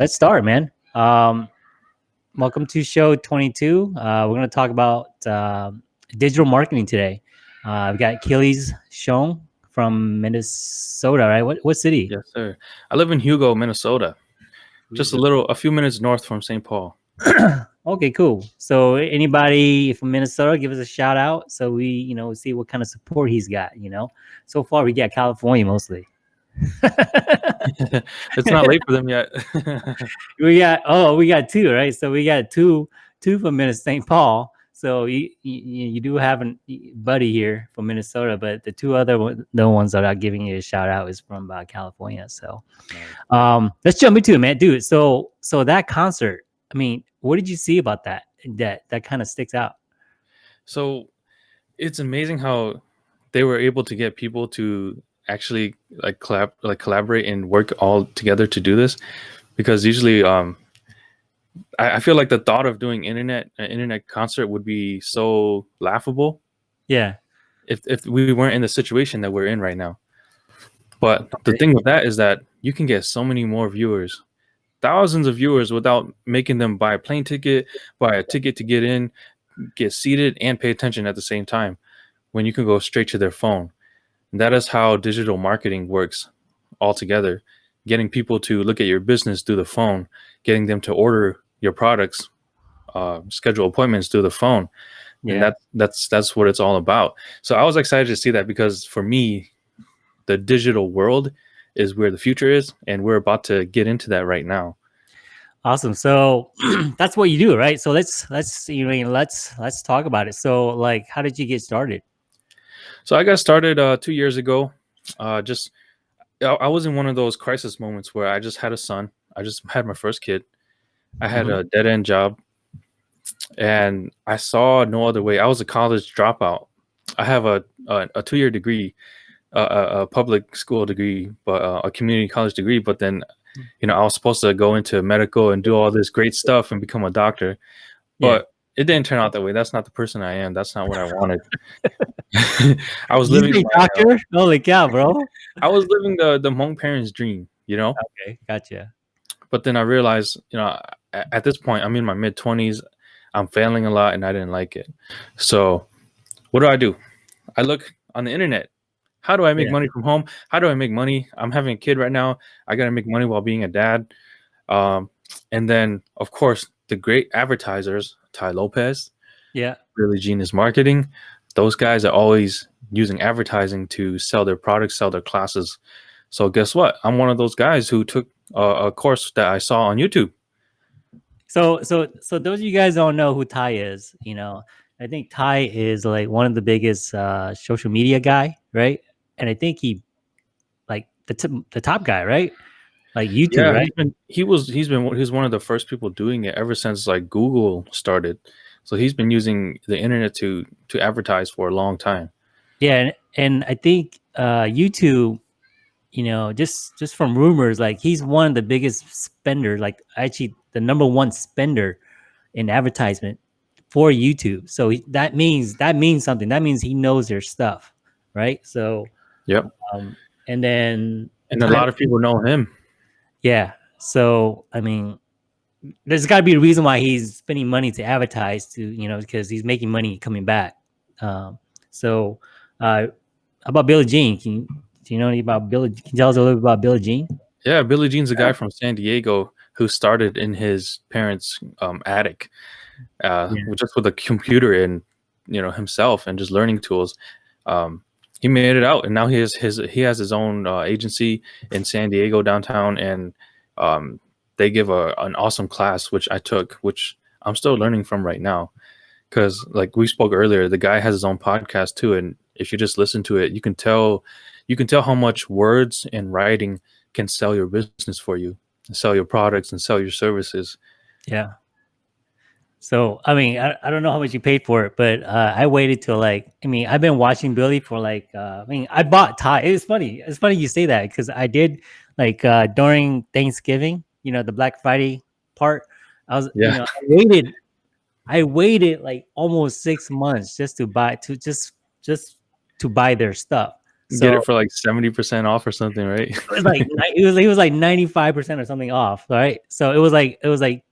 let's start, man. Um, welcome to show 22. Uh, we're going to talk about uh, digital marketing today. Uh, we got Achilles Xiong from Minnesota, right? What what city? Yes, sir. I live in Hugo, Minnesota. Just a little, a few minutes north from St. Paul. okay, cool. So anybody from Minnesota, give us a shout out so we, you know, see what kind of support he's got. You know, so far we got California mostly. it's not late for them yet. we got oh, we got two, right? So we got two two from Minnesota, St. Paul. So you, you, you do have a buddy here from Minnesota, but the two other the ones that are giving you a shout out is from uh, California. So um, let's jump into it, man, dude. So so that concert, I mean, what did you see about that that that kind of sticks out? So it's amazing how they were able to get people to actually like collab like collaborate and work all together to do this? Because usually um I, I feel like the thought of doing internet an internet concert would be so laughable. Yeah. If if we weren't in the situation that we're in right now. But the thing with that is that you can get so many more viewers. Thousands of viewers without making them buy a plane ticket buy a ticket to get in get seated and pay attention at the same time when you can go straight to their phone that is how digital marketing works altogether. Getting people to look at your business through the phone, getting them to order your products, uh, schedule appointments through the phone. Yeah. And that that's that's what it's all about. So I was excited to see that because for me, the digital world is where the future is, and we're about to get into that right now. Awesome. So that's what you do, right? So let's let's you know let's let's talk about it. So like, how did you get started? So I got started uh, two years ago. Uh, just I was in one of those crisis moments where I just had a son. I just had my first kid. I had mm -hmm. a dead end job, and I saw no other way. I was a college dropout. I have a a, a two year degree, uh, a, a, public school degree, but uh, a community college degree. But then, you know, I was supposed to go into medical and do all this great stuff and become a doctor. But it didn't turn out that way. That's not the person I am. That's not what I wanted. I was living my, doctor. Uh, Holy cow, bro! I was living the the Hmong parents' dream. You know. Okay, gotcha. But then I realized, you know, at, at this point, I'm in my mid twenties. I'm failing a lot, and I didn't like it. So, what do I do? I look on the internet. How do I make yeah. money from home? How do I make money? I'm having a kid right now. I got to make money while being a dad. Um, and then, of course, the great advertisers Tai Lopez, yeah, Billy Gene Is Marketing. Those guys are always using advertising to sell their products, sell their classes. So guess what? I'm one of those guys who took a, a course that I saw on YouTube. So, so, so those of you guys don't know who Tai is, you know, I think Tai is like one of the biggest uh, social media guy, right? And I think he, like the the top guy, right? Like YouTube, yeah, right? Been, he was he's been he's one of the first people doing it ever since like Google started. So he's been using the internet to to advertise for a long time. Yeah, and, and I think uh, YouTube, you know, just just from rumors, like he's one of the biggest spender, like actually the number one spender in advertisement for YouTube. So he, that means that means something. That means he knows their stuff, right? So, yep. Um, and then and a lot of people know him. Yeah. So, I mean, there's got to be a reason why he's spending money to advertise to, you know, because he's making money coming back. Um, so, uh, about Billy Gene? Can you, do you know anything about Billy? Can you tell us a little bit about Billy Gene? Yeah, Billy Gene's a guy from San Diego who started in his parents' um, attic, uh, yeah. just with a computer and you know himself and just learning tools. Um, he made it out and now he has his he has his own uh, agency in San Diego downtown and um, they give a an awesome class which I took which I'm still learning from right now. Because like we spoke earlier the guy has his own podcast too and if you just listen to it you can tell you can tell how much words and writing can sell your business for you sell your products and sell your services. Yeah so, I mean, I, I don't know how much you paid for it, but uh, I waited till like, I mean, I've been watching Billy for like, uh, I mean, I bought Tai. It's funny. It's funny you say that because I did like uh, during Thanksgiving, you know, the Black Friday part. I was, yeah. you know, I waited, I waited like almost six months just to buy, to just, just to buy their stuff. So Get it for like seventy percent off or something, right? it was like it was it was like 95 percent or something off, right? So it was like it was like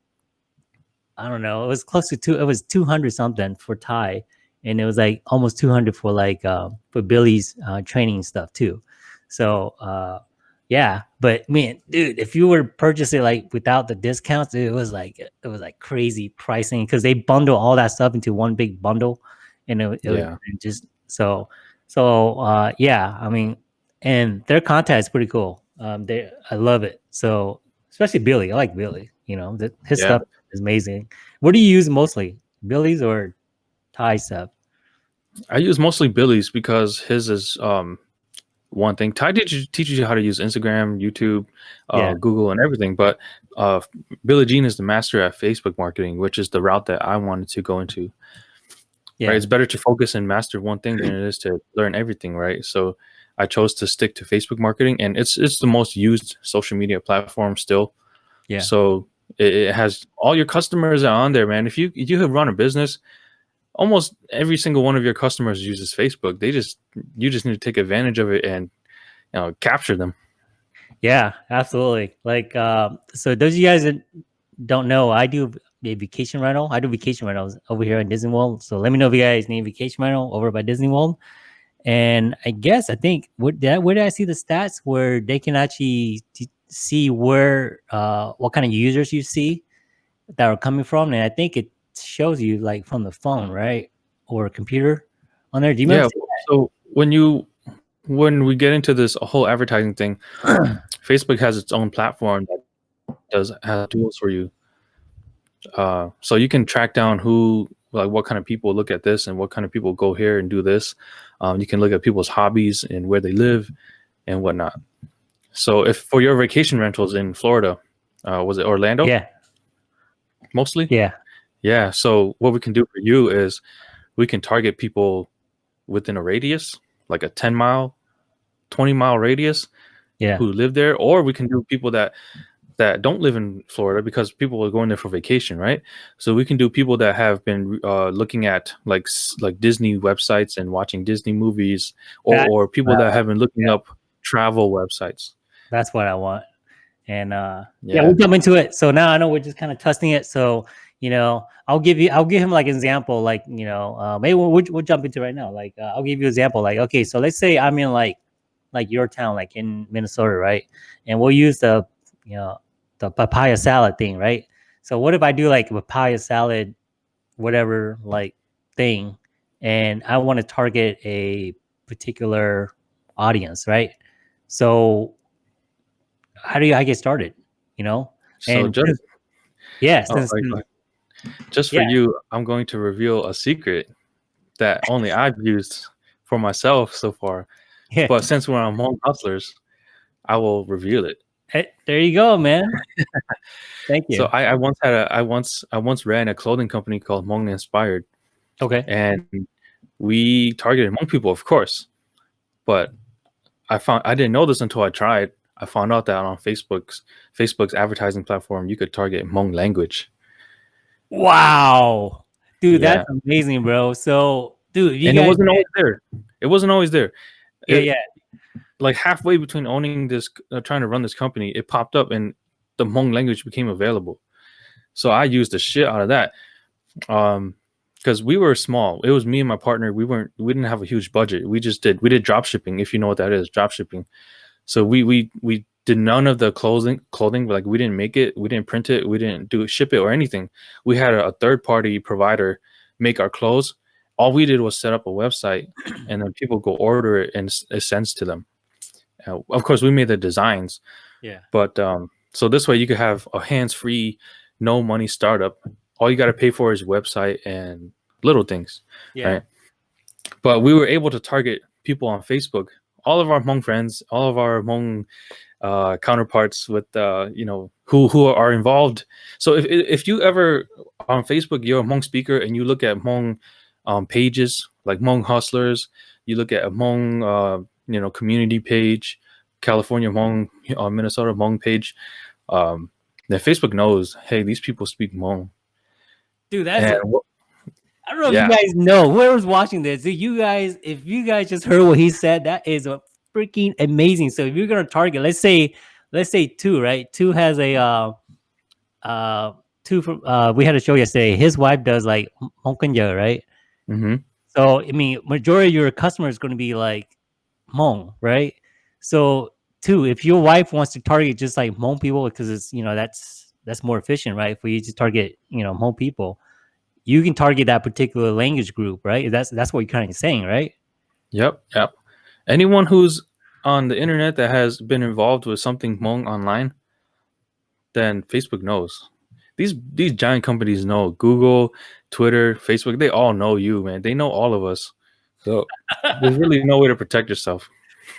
I don't know, it was close to two. It was 200 something for Tai. and it was like almost 200 for like uh, for Billy's uh, training stuff too. So uh, yeah, but man, dude, if you were to purchase it like without the discounts, it was like it was like crazy pricing because they bundle all that stuff into one big bundle, and it, it Yeah. was just so so uh, yeah. I mean, and their content is pretty cool. Um, they I love it. So especially Billy, I like Billy. You know, the, his Yeah. stuff is amazing. What do you use mostly, Billy's or Tai stuff? I use mostly Billy's because his is um one thing. Tai teaches teaches you how to use Instagram, YouTube, uh, Yeah. Google, and everything. But uh, Billy Gene is the master at Facebook marketing, which is the route that I wanted to go into. Yeah, Right? It's better to focus and master one thing than it is to learn everything. Right? So I chose to stick to Facebook marketing, and it's it's the most used social media platform still. Yeah. So it, it has all your customers are on there, man. If you if you have run a business, almost every single one of your customers uses Facebook. They just you just need to take advantage of it and you know capture them. yeah, absolutely. Like, uh, so those of you guys that don't know, I do a vacation rental. I do vacation rentals over here in Disney World. So let me know if you guys need vacation rental over by Disney World. And I guess I think what where did I see the stats where they can actually see where uh what kind of users you see that are coming from, and I think it shows you like from the phone, right, or computer on there. Do you Yeah. So when you when we get into this whole advertising thing, Facebook has its own platform that does have tools for you. Uh, so you can track down who like what kind of people look at this and what kind of people go here and do this. Um, you can look at people's hobbies and where they live and whatnot. So if for your vacation rentals in Florida, uh, was it Orlando Yeah, mostly? yeah, Yeah. So what we can do for you is we can target people within a radius, like a 10 mile, 20 mile radius yeah, who live there, or we can do people that that don't live in Florida because people are going there for vacation, right? So we can do people that have been uh, looking at like like Disney websites and watching Disney movies, or That- or people uh, that have been looking up travel websites. That's what I want. And uh, yeah. Yeah. we'll jump into it. So now I know we're just kind of testing it. So you know, I'll give you, I'll give him like an example, like you know, uh, maybe we'll, we'll, we'll jump into it right now. Like uh, I'll give you an example. Like okay, so let's say I'm in like like your town, like in Minnesota, right? And we'll use the you know the papaya salad thing, right? So what if I do like papaya salad, whatever like thing, and I want to target a particular audience, right? So how do you I get started? You know? So And just yeah, Oh. Just for Yeah. you, I'm going to reveal a secret that only I've used for myself so far. yeah. But since we're on Hmong Hustlers, I will reveal it. Hey, there you go, man. Thank you. So I, I once had a I once I once ran a clothing company called Hmong Inspired, okay. and we targeted Hmong people, of course. But I found I didn't know this until I tried. I found out that on Facebook's Facebook's advertising platform, you could target Hmong language. Wow. Dude, that's amazing, bro. So, dude, you and it wasn't always there. It wasn't always there. yeah, It- yeah. Like halfway between owning this, uh, trying to run this company, it popped up and the Hmong language became available. So I used the shit out of that. Um, because we were small. It was me and my partner. We weren't. We didn't have a huge budget. We just did. We did drop shipping, if you know what that is, drop shipping. So we we we did none of the clothing clothing. Like we didn't make it. We didn't print it. We didn't do ship it or anything. We had a, a third party provider make our clothes. All we did was set up a website, and then people go order it, and it sends to them. Uh, of course, we made the designs, Yeah. but um, so this way you could have a hands-free, no money startup. All you got to pay for is website and little things. Yeah. Right. But we were able to target people on Facebook. All of our Hmong friends, all of our Hmong uh, counterparts with uh, you know who who are involved. So if if you ever on Facebook you're a Hmong speaker and you look at Hmong um, pages like Hmong hustlers, you look at a Hmong uh, you know community page, California Hmong, uh, Minnesota Hmong page. Um, then Facebook knows, hey, these people speak Hmong. Dude, that's And I don't know Yeah. if you guys know whoever's watching this. If you guys, if you guys just heard what he said, that is a freaking amazing. So if you're gonna target, let's say, let's say two, right? Two has a uh uh two from uh we had a show yesterday. His wife does like Hongkong, right? hmm So I mean, majority of your customers is going to be like Hmong, right? So two, if your wife wants to target just like Hmong people, because it's you know that's that's more efficient, right? For you to target you know Hmong people, you can target that particular language group, right? That's that's what you're kind of saying, right? Yep. Yep. Anyone who's on the internet that has been involved with something Hmong online, then Facebook knows. These these giant companies know. Google, Twitter, Facebook, they all know you, man. They know all of us. So there's really no way to protect yourself.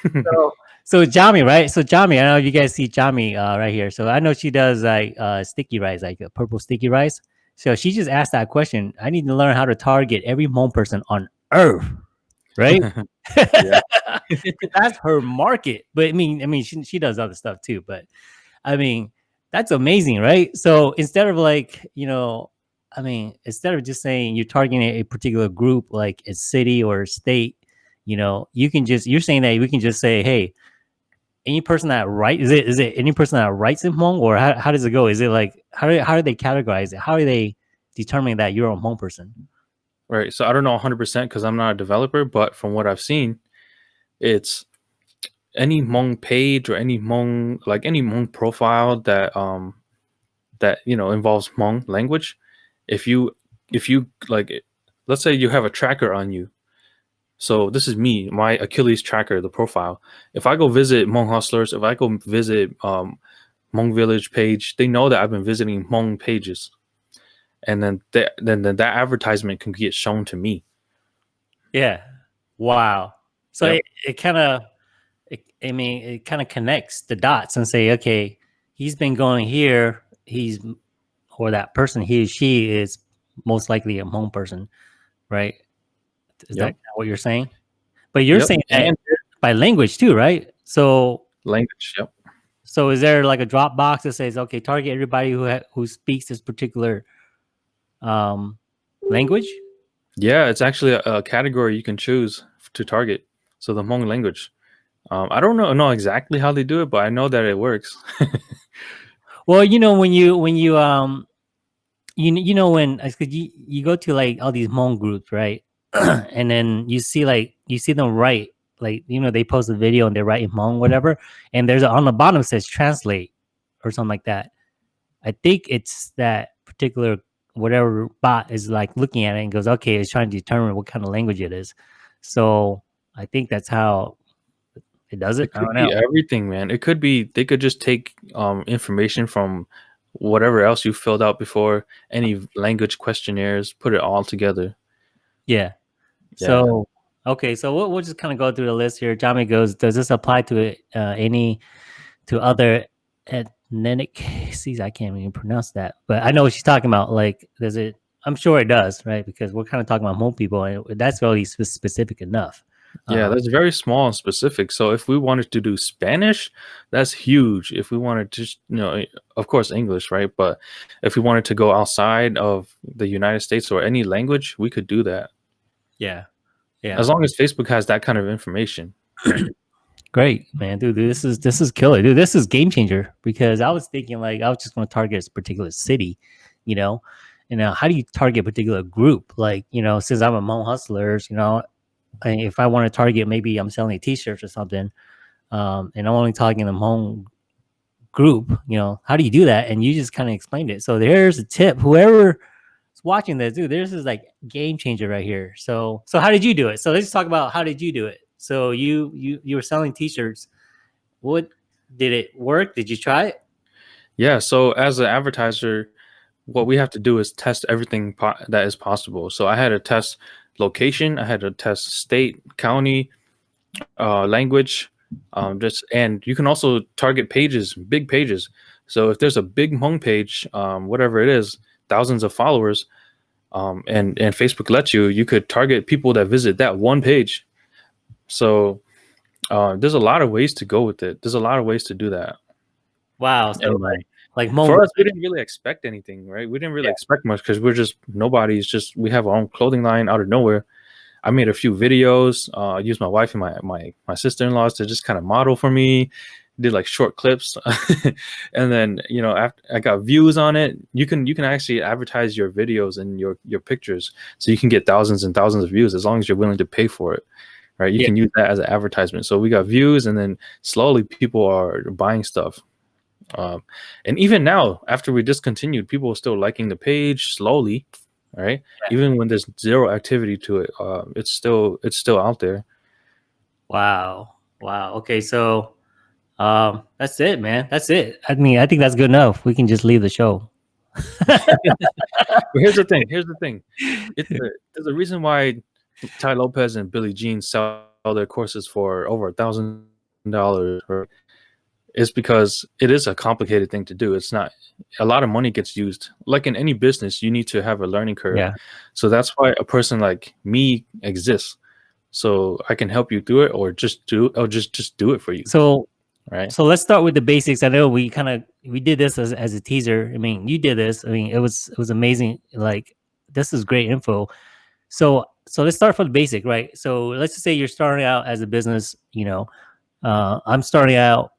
So so Jami, right? So Jami, I know you guys see Jami uh, right here. So I know she does like uh, sticky rice, like a purple sticky rice. So she just asked that question. I need to learn how to target every Hmong person on earth, right? That's her market. But I mean, I mean, she she does other stuff too. But I mean, that's amazing, right? So instead of like, you know, I mean, instead of just saying you're targeting a particular group, like a city or a state, you know, you can just you're saying that we can just say, hey, any person that write is it is it any person that writes in Hmong or how, how does it go? Is it like how do how do they categorize it? How do they determine that you're a Hmong person? Right. So I don't know 100% because I'm not a developer, but from what I've seen, it's any Hmong page or any Hmong like any Hmong profile that um that you know involves Hmong language. If you if you like, let's say you have a tracker on you. So this is me, my Achilles tracker, the profile. If I go visit Hmong hustlers, if I go visit um, Hmong village page, they know that I've been visiting Hmong pages, and then that then, then that advertisement can get shown to me. Yeah. Wow. So Yep. it, it kind of, I mean, it kind of connects the dots and say, okay, he's been going here. He's, or that person, he, or she is most likely a Hmong person, right? Is Yep. that what you're saying? But you're Yep. saying and by language too, right? So, language. Yep. so is there like a drop box that says, okay, target everybody who ha- who speaks this particular um language? Yeah, it's actually a, a category you can choose to target. So the Hmong language. Um, I don't know know exactly how they do it, but I know that it works. Well, you know when you when you um you you know when you, you go to like all these Hmong groups, right? and then you see like you see them write like you know they post a video and they write in Hmong whatever, and there's a, on the bottom says translate or something like that. I think it's that particular whatever bot is like looking at it and goes, okay, it's trying to determine what kind of language it is. So I think that's how it does it. It I could be everything, man. It could be they could just take um, information from whatever else you filled out before, any language questionnaires, put it all together. Yeah. Yeah. So okay, so we'll, we'll just kind of go through the list here. Jami goes, does this apply to uh, any to other ethnicities? I can't even pronounce that, but I know what she's talking about. Like, does it? I'm sure it does, right? Because we're kind of talking about Hmong people, and that's really spe- specific enough. Yeah, Um, that's very small and specific. So if we wanted to do Spanish, that's huge. If we wanted to, you know, of course English, right? But if we wanted to go outside of the United States or any language, we could do that. Yeah, yeah. As long as Facebook has that kind of information. Great, man, dude. This is this is killer, dude. This is game changer because I was thinking like I was just going to target a particular city, you know. And now, how do you target a particular group? Like, you know, since I'm a hustlers, you know, if I want to target, maybe I'm selling T-shirts or something, um, and I'm only targeting the Hmong group. You know, how do you do that? And you just kind of explained it. So there's a tip. Whoever watching this, dude, this is like game changer right here. So, so how did you do it? So let's talk about how did you do it? So you you you were selling T-shirts. What did it work? Did you try it? Yeah. So as an advertiser, what we have to do is test everything that is possible. So I had to test location, I had to test state, county, uh, language, um, just and you can also target pages, big pages. So if there's a big home page, um, whatever it is, thousands of followers, um, and and Facebook lets you, you could target people that visit that one page. So uh, there's a lot of ways to go with it. There's a lot of ways to do that. Wow. So And, like, like for us, we didn't really expect anything, right? We didn't really Yeah. expect much because we're just nobody's just we have our own clothing line out of nowhere. I made a few videos. Uh, I used my wife and my my my sister in laws to just kind of model for me. Did like short clips, and then you know after I got views on it. You can you can actually advertise your videos and your your pictures, so you can get thousands and thousands of views as long as you're willing to pay for it, right? You Yeah. can use that as an advertisement. So we got views, and then slowly people are buying stuff. Um, and even now, after we discontinued, people are still liking the page slowly, right? Yeah. Even when there's zero activity to it, uh, it's still it's still out there. Wow. Wow. Okay, so um that's it, man. That's it. I mean, I think that's good enough. We can just leave the show. But here's the thing. Here's the thing. It's a, there's a reason why Tai Lopez and Billy Gene sell their courses for over a thousand dollars. Is because it is a complicated thing to do. It's not a lot of money gets used. Like in any business, you need to have a learning curve. Yeah. So that's why a person like me exists. So I can help you through it, or just do, or just just do it for you, So right? so let's start with the basics. I know we kind of we did this as, as a teaser. I mean, you did this. I mean, it was it was amazing. Like this is great info. So so let's start from the basic, right? So let's just say you're starting out as a business. You know, uh, I'm starting out.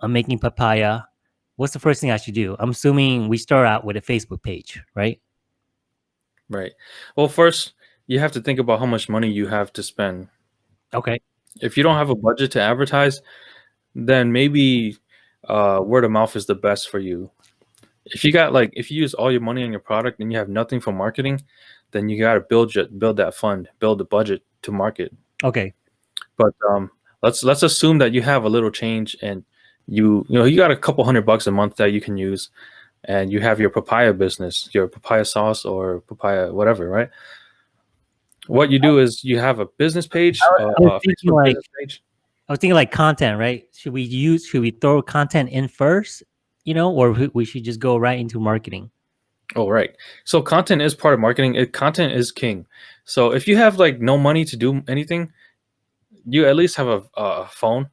I'm making papaya. What's the first thing I should do? I'm assuming we start out with a Facebook page, right? Right. Well, first you have to think about how much money you have to spend. Okay. If you don't have a budget to advertise, then maybe uh, word of mouth is the best for you. If you got like if you use all your money on your product and you have nothing for marketing, then you got to build your, build that fund, build the budget to market. Okay. But um, let's let's assume that you have a little change and you you know you got a couple hundred bucks a month that you can use, and you have your papaya business, your papaya sauce or papaya whatever, right? What you do is you have a business page, I uh, was a thinking Facebook like- business page. I was thinking like content, right? Should we use should we throw content in first, you know, or we- should just go right into marketing? Oh, right. So content is part of marketing. It, content is king. So if you have like no money to do anything, you at least have a, a phone,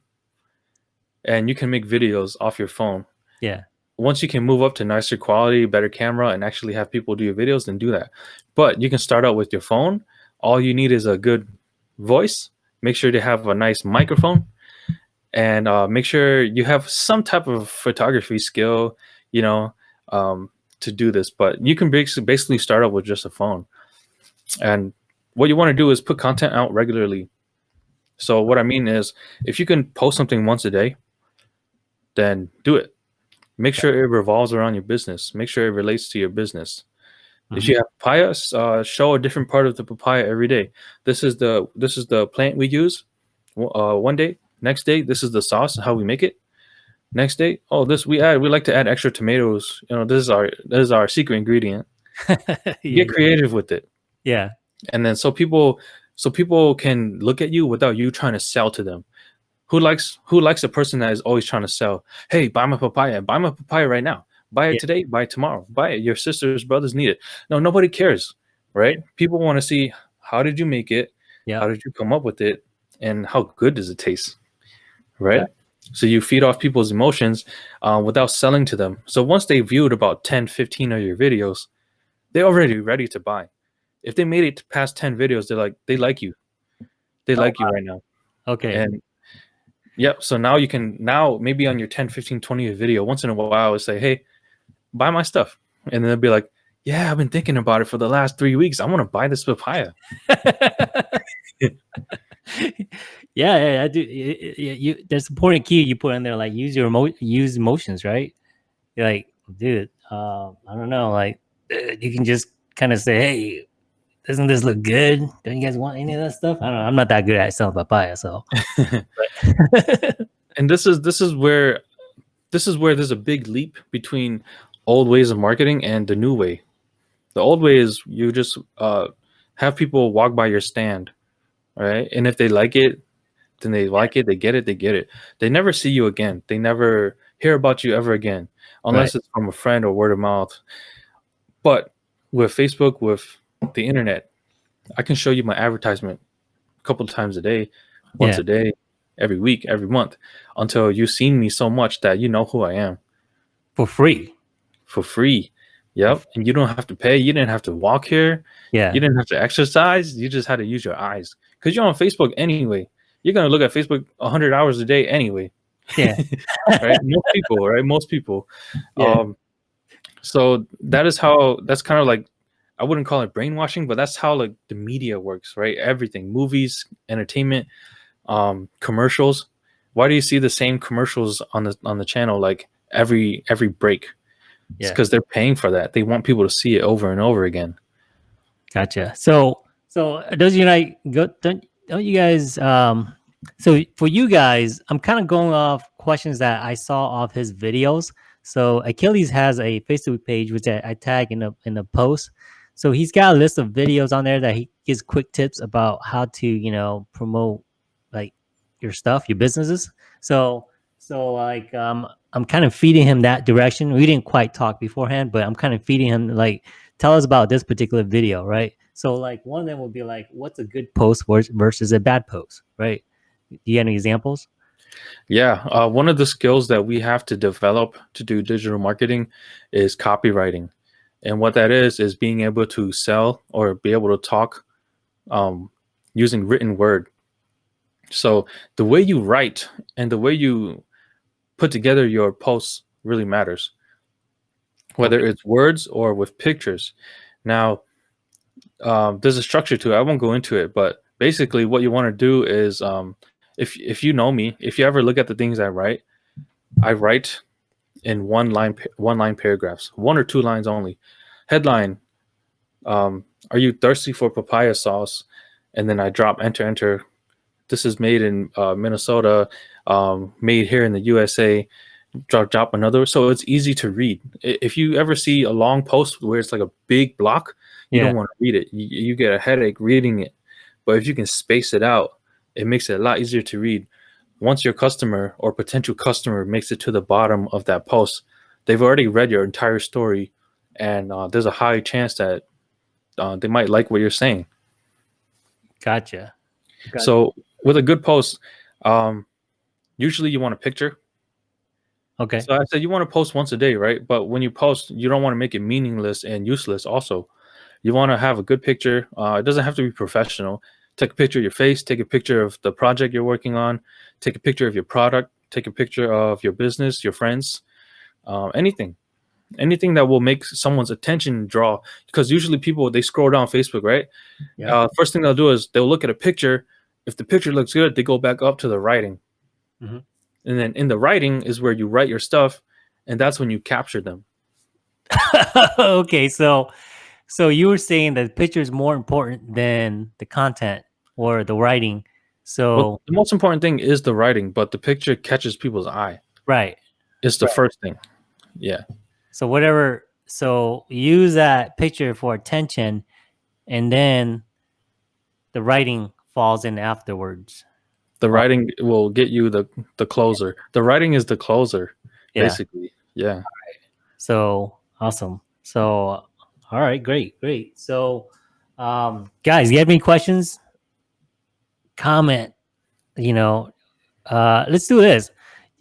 and you can make videos off your phone. Yeah. Once you can move up to nicer quality, better camera, and actually have people do your videos, then do that. But you can start out with your phone. All you need is a good voice. Make sure to have a nice microphone, and uh, make sure you have some type of photography skill. You know, um, to do this, but you can basically start out with just a phone. And what you want to do is put content out regularly. So what I mean is if you can post something once a day, then do it. Make sure it revolves around your business. Make sure it relates to your business. If you have papayas, uh, show a different part of the papaya every day. This is the this is the plant we use. Uh, one day, next day, this is the sauce and how we make it. Next day, oh, this we add. We like to add extra tomatoes. You know, this is our this is our secret ingredient. Get creative with it, yeah. and then so people so people can look at you without you trying to sell to them. Who likes who likes a person that is always trying to sell? Hey, buy my papaya. Buy my papaya right now. Buy it Yeah. today. Buy it tomorrow. Buy it. Your sisters, brothers need it. No, nobody cares, right? People want to see how did you make it? Yeah. How did you come up with it? And how good does it taste? Right. So you feed off people's emotions uh, without selling to them. So once they viewed about 10, 15 of your videos, they're already ready to buy. If they made it past 10 videos, they're like, they like you. They Oh, like you right now. Okay. And yep. So now you can now maybe on your 10, 15, 20 video, once in a while, I would say, Hey, buy my stuff. And then they'll be like, Yeah, I've been thinking about it for the last three weeks. I want to buy this papaya. yeah, yeah, I do. y- y- y- You, there's a important key you put in there, like use your emo- use emotions, right? You're like, dude, uh, I don't know, like uh, you can just kind of say, hey, doesn't this look good? Don't you guys want any of that stuff? I don't know. I'm not that good at selling papaya, so. And this is this is where this is where there's a big leap between old ways of marketing and the new way. The old way is you just uh, have people walk by your stand, right? And if they like it, then they like it, they get it, they get it. They never see you again. They never hear about you ever again, unless it's from a friend or word of mouth. But with Facebook, with the internet, I can show you my advertisement a couple of times a day, once Yeah. a day, every week, every month, until you've seen me so much that you know who I am. for free. For free. Yep, and you don't have to pay. You didn't have to walk here. Yeah. You didn't have to exercise. You just had to use your eyes because you're on Facebook anyway. You're gonna look at Facebook 100 hours a day anyway. Yeah. right. Most people, right? Most people. Yeah. Um, so that is how. That's kind of like I wouldn't call it brainwashing, but that's how like the media works, right? Everything, movies, entertainment, um, commercials. Why do you see the same commercials on the on the channel like every every break? It's Yeah. because they're paying for that. They want people to see it over and over again. Gotcha. So, so does you like go? Don't don't you guys? Um, so for you guys, I'm kind of going off questions that I saw off his videos. So Achilles has a Facebook page which I, I tag in the in the post. So he's got a list of videos on there that he gives quick tips about how to you know promote like your stuff, your businesses. So so like um, I'm kind of feeding him that direction. We didn't quite talk beforehand, but I'm kind of feeding him like tell us about this particular video, right? So like one of them will be like, what's a good post versus a bad post, right? Do you have any examples? Yeah, uh, one of the skills that we have to develop to do digital marketing is copywriting, and what that is is being able to sell or be able to talk um, using written word. So the way you write and the way you put together your posts really matters, whether it's words or with pictures. Now, um, there's a structure to it. I won't go into it, but basically, what you want to do is um, if if you know me, if you ever look at the things I write, I write in one line one line paragraphs, one or two lines only. Headline: um, Are you thirsty for papaya sauce? And then I drop enter enter. This is made in uh, Minnesota, um, made here in the USA. Drop drop another, so it's easy to read. If you ever see a long post where it's like a big block, you Yeah. don't want to read it. You, you get a headache reading it. But if you can space it out, it makes it a lot easier to read. Once your customer or potential customer makes it to the bottom of that post, they've already read your entire story, and uh, there's a high chance that uh, they might like what you're saying. Gotcha. Gotcha. So with a good post, um, usually you want a picture. Okay. So I said you want to post once a day, right? But when you post, you don't want to make it meaningless and useless. Also, you want to have a good picture. Uh, it doesn't have to be professional. Take a picture of your face. Take a picture of the project you're working on. Take a picture of your product. Take a picture of your business, your friends, um, anything, anything that will make someone's attention draw. Because usually people they scroll down Facebook, right? Yeah. Uh, first thing they'll do is they'll look at a picture. If the picture looks good, they go back up to the writing. Mhm. And then in the writing is where you write your stuff, and that's when you capture them. okay. So, so you were saying that the picture is more important than the content or the writing. So, Well, the most important thing is the writing, but the picture catches people's eye. right. It's the Right. first thing. Yeah. So whatever. So use that picture for attention, and then the writing falls in afterwards. The writing will get you the the closer. The writing is the closer, Yeah. basically. Yeah. So awesome. So all right, great, great. So um guys, you have any questions? Comment, you know, uh let's do this.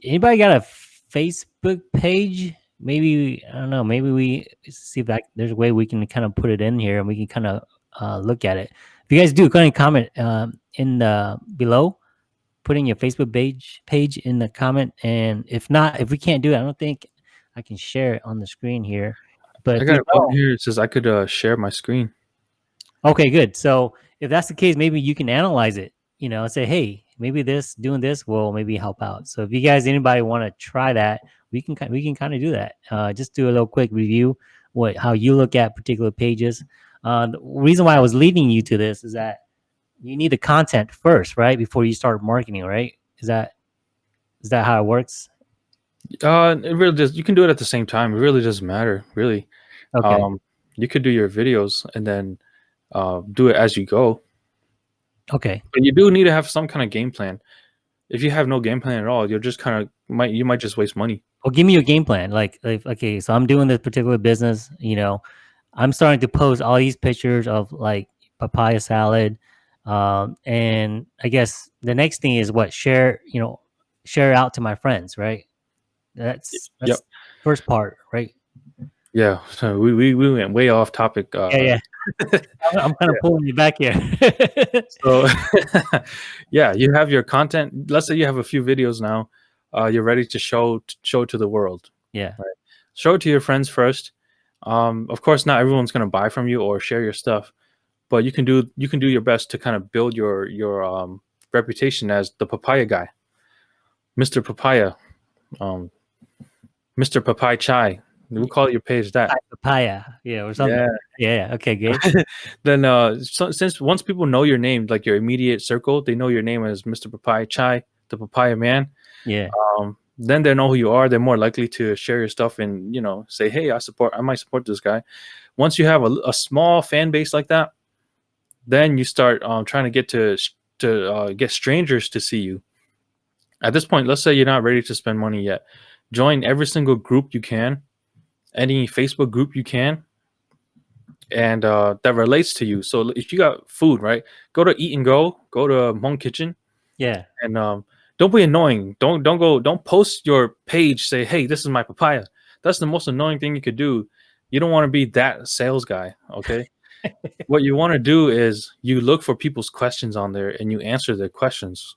Anybody got a Facebook page? Maybe I don't know, maybe we see if that there's a way we can kind of put it in here and we can kind of uh look at it. If you guys do, go ahead and comment um in the below. Put in your Facebook page page in the comment. And if not, if we can't do it, I don't think I can share it on the screen here. But I got button here. It says I could uh, share my screen. okay, good. So if that's the case, maybe you can analyze it, you know, and say, hey, maybe this doing this will maybe help out. So if you guys anybody want to try that, we can we can kind of do that. Uh, just do a little quick review what how you look at particular pages. Uh, the reason why I was leading you to this is that you need the content first, right, before you start marketing, right? Is that is that how it works? Uh, it really does. You can do it at the same time. It really doesn't matter, really. Okay. Um, you could do your videos and then uh, do it as you go. okay. But you do need to have some kind of game plan. If you have no game plan at all, you're just kind of might you might just waste money. well give me your game plan like, like okay so i'm doing this particular business you know i'm starting to post all these pictures of like papaya salad um and i guess the next thing is what share you know share out to my friends right that's that's Yep. first part right Yeah, so we, we, we went way off topic. Uh, Yeah, yeah. I'm, I'm kind of pulling you back here. So, yeah, you have your content. Let's say you have a few videos now. Uh, you're ready to show show to the world. yeah, Show it to your friends first. Um, of course, not everyone's going to buy from you or share your stuff, but you can do you can do your best to kind of build your your um, reputation as the papaya guy, Mr. Papaya, um, Mr. Papaya Chai. We'll call your page that. papaya. Yeah, or something. Yeah. Yeah. Okay, good. then uh so, since once people know your name like your immediate circle they know your name as mr papaya chai the papaya man Yeah. um then they know who you are they're more likely to share your stuff and you know say hey i support i might support this guy once you have a, a small fan base like that then you start um, trying to get to to uh, get strangers to see you at this point let's say you're not ready to spend money yet join every single group you can any facebook group you can and uh, that relates to you. So if you got food, right, go to Eat and Go, go to Hmong Kitchen, Yeah. and um, don't be annoying. Don't don't go. Don't post your page. Say, hey, this is my papaya. That's the most annoying thing you could do. You don't want to be that sales guy. Okay. what you want to do is you look for people's questions on there and you answer their questions.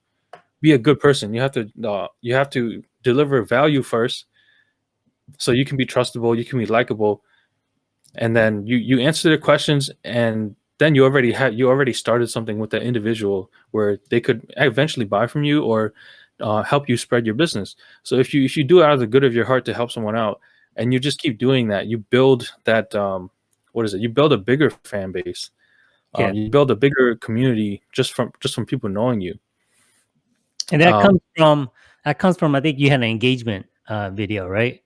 Be a good person. You have to uh, you have to deliver value first, so you can be trustable. You can be likable and then you you answer their questions and then you already had you already started something with that individual where they could eventually buy from you or uh, help you spread your business so if you if you do it out of the good of your heart to help someone out and you just keep doing that you build that um what is it you build a bigger fan base um, Yeah. you build a bigger community just from just from people knowing you And that Um, comes from that comes from I think you had an engagement uh video, right?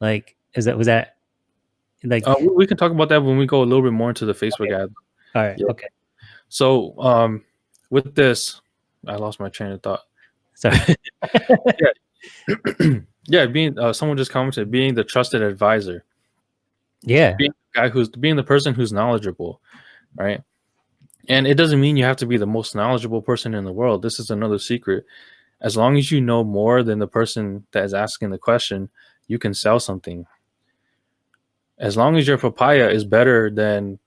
Like is that was that like uh, we, can talk about that when we go a little bit more into the facebook ad all right, yeah. okay. so um with this i lost my train of thought Sorry. yeah, being uh, someone just commented being the trusted advisor, yeah. being guy who's being the person who's knowledgeable, right? And it doesn't mean you have to be the most knowledgeable person in the world. This is another secret. As long as you know more than the person that is asking the question, you can sell something. As long as your papaya is better than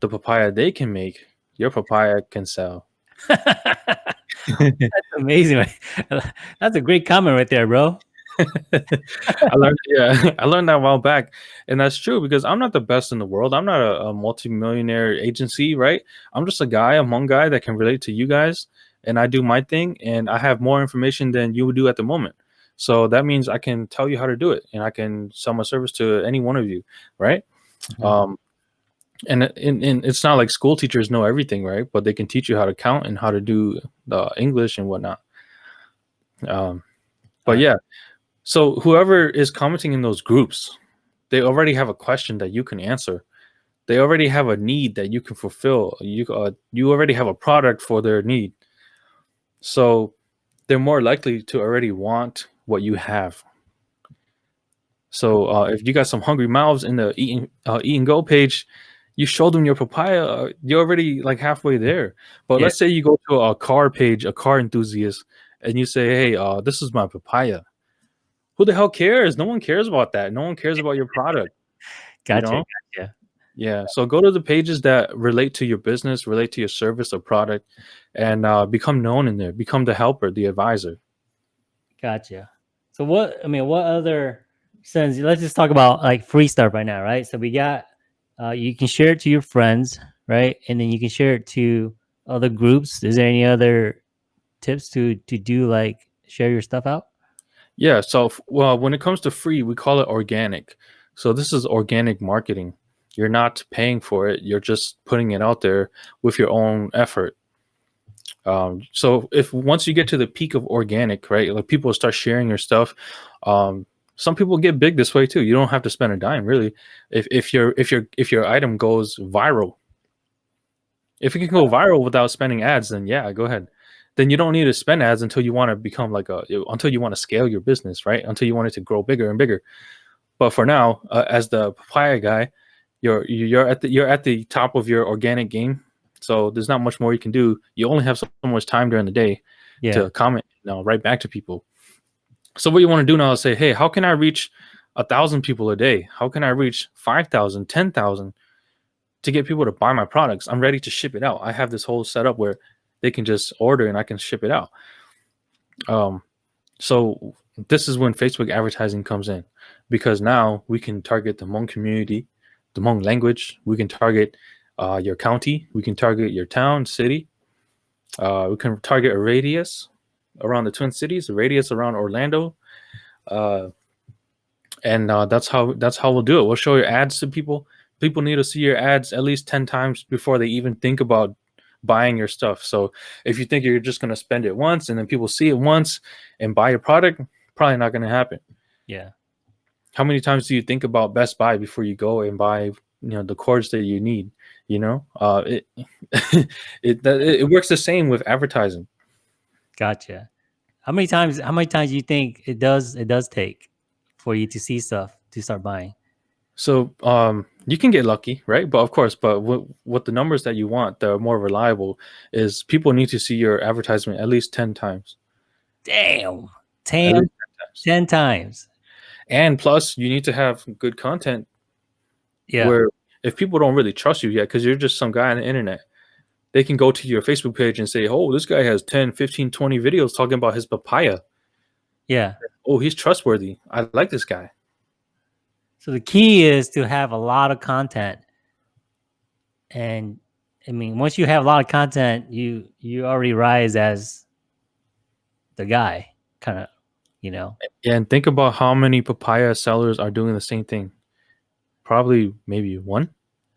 the papaya they can make, your papaya can sell. That's amazing. That's a great comment right there, bro. I learned, yeah, I learned that a while back, and that's true because I'm not the best in the world. I'm not a, a multi-millionaire agency, right? I'm just a guy, a Hmong guy that can relate to you guys, and I do my thing, and I have more information than you would do at the moment. So that means I can tell you how to do it, and I can sell my service to any one of you, right? Mhm. Um, and, and and it's not like school teachers know everything, right? But they can teach you how to count and how to do the English and whatnot. Um, but yeah, so whoever is commenting in those groups, they already have a question that you can answer. They already have a need that you can fulfill. You uh, you already have a product for their need. So they're more likely to already want what you have. So uh, if you got some hungry mouths in the eating uh, eat and go page, you show them your papaya. Uh, you're already like halfway there. But Yeah. let's say you go to a car page, a car enthusiast, and you say, "Hey, uh, this is my papaya." Who the hell cares? No one cares about that. No one cares about your product. Gotcha. know? Gotcha. Yeah. So go to the pages that relate to your business, relate to your service or product, and uh, become known in there. Become the helper, the advisor. Gotcha. So what I mean, what other since let's just talk about like free stuff right now, right? So we got uh you can share it to your friends, right? And then you can share it to other groups. Is there any other tips to to do like share your stuff out? Yeah. So, well, when it comes to free, we call it organic. So this is organic marketing. You're not paying for it. You're just putting it out there with your own effort. Um, so if once you get to the peak of organic, right, like people start sharing your stuff. Um, some people get big this way too. You don't have to spend a dime really. If if your if your if your item goes viral, if it can go viral without spending ads, then yeah, go ahead. Then you don't need to spend ads until you want to become like a until you want to scale your business, right? Until you want it to grow bigger and bigger. But for now, uh, as the papaya guy, you're you're at the you're at the top of your organic game. So there's not much more you can do. You only have so much time during the day Yeah. to comment, you know, right back to people. So what you want to do now is say, hey, how can I reach a thousand people a day. How can I reach 5,000, 10,000 to get people to buy my products? I'm ready to ship it out. I have this whole setup where they can just order and I can ship it out. Um, so this is when Facebook advertising comes in because now we can target the Hmong community, the Hmong language. We can target uh, your county. We can target your town, city. Uh, we can target a radius around the Twin Cities, a radius around Orlando. Uh, and uh, that's how that's how we'll do it. We'll show your ads to people. People need to see your ads at least 10 times before they even think about buying your stuff. So if you think you're just going to spend it once and then people see it once and buy your product, probably not going to happen. Yeah. How many times do you think about Best Buy before you go and buy, you know, the cords that you need? You know, uh, it it it works the same with advertising. Gotcha. How many times? How many times do you think it does? It does take for you to see stuff to start buying. So um, you can get lucky, right? But of course, but what, what the numbers that you want that are more reliable is people need to see your advertisement at least 10 times. Damn. 10, 10 times. 10 times. And plus, you need to have good content. Yeah. Where if people don't really trust you yet, because you're just some guy on the internet, they can go to your Facebook page and say, oh, this guy has 10, 15, 20 videos talking about his papaya. Yeah. Oh, he's trustworthy. I like this guy. So the key is to have a lot of content. And I mean, once you have a lot of content, you you already rise as the guy, kind of, you know. Yeah, and think about how many papaya sellers are doing the same thing. Probably maybe one,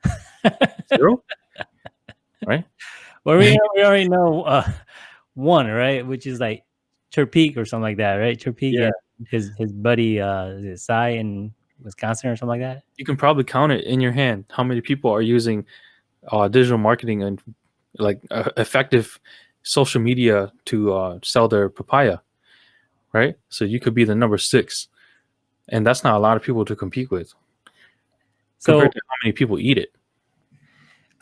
zero, right? Well, we, we already know uh, one, right? Which is like Chirpeak or something like that, right? Chirpeak, yeah. his his buddy uh, Cy in Wisconsin or something like that. You can probably count it in your hand how many people are using uh, digital marketing and like uh, effective social media to uh, sell their papaya, right? So you could be the number six, and that's not a lot of people to compete with. So to how many people eat it.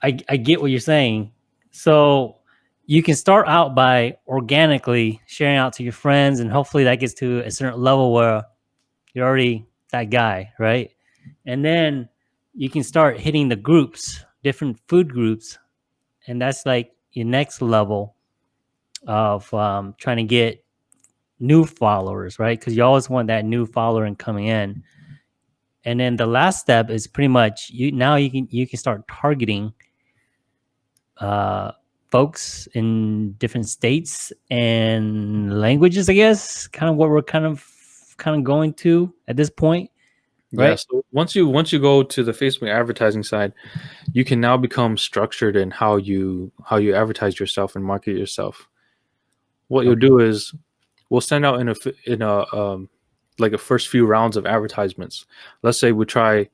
I I get what you're saying. So you can start out by organically sharing out to your friends and hopefully that gets to a certain level where you're already that guy, right? And then you can start hitting the groups, different food groups. And that's like your next level of um, trying to get new followers, right? Because you always want that new follower and coming in. And then the last step is pretty much you now you can you can start targeting uh folks in different states and languages, I guess, kind of what we're kind of kind of going to at this point. Right. Yeah, so once you once you go to the Facebook advertising side, you can now become structured in how you how you advertise yourself and market yourself. What okay. you'll do is we'll send out in a in a um, like a first few rounds of advertisements. Let's say we try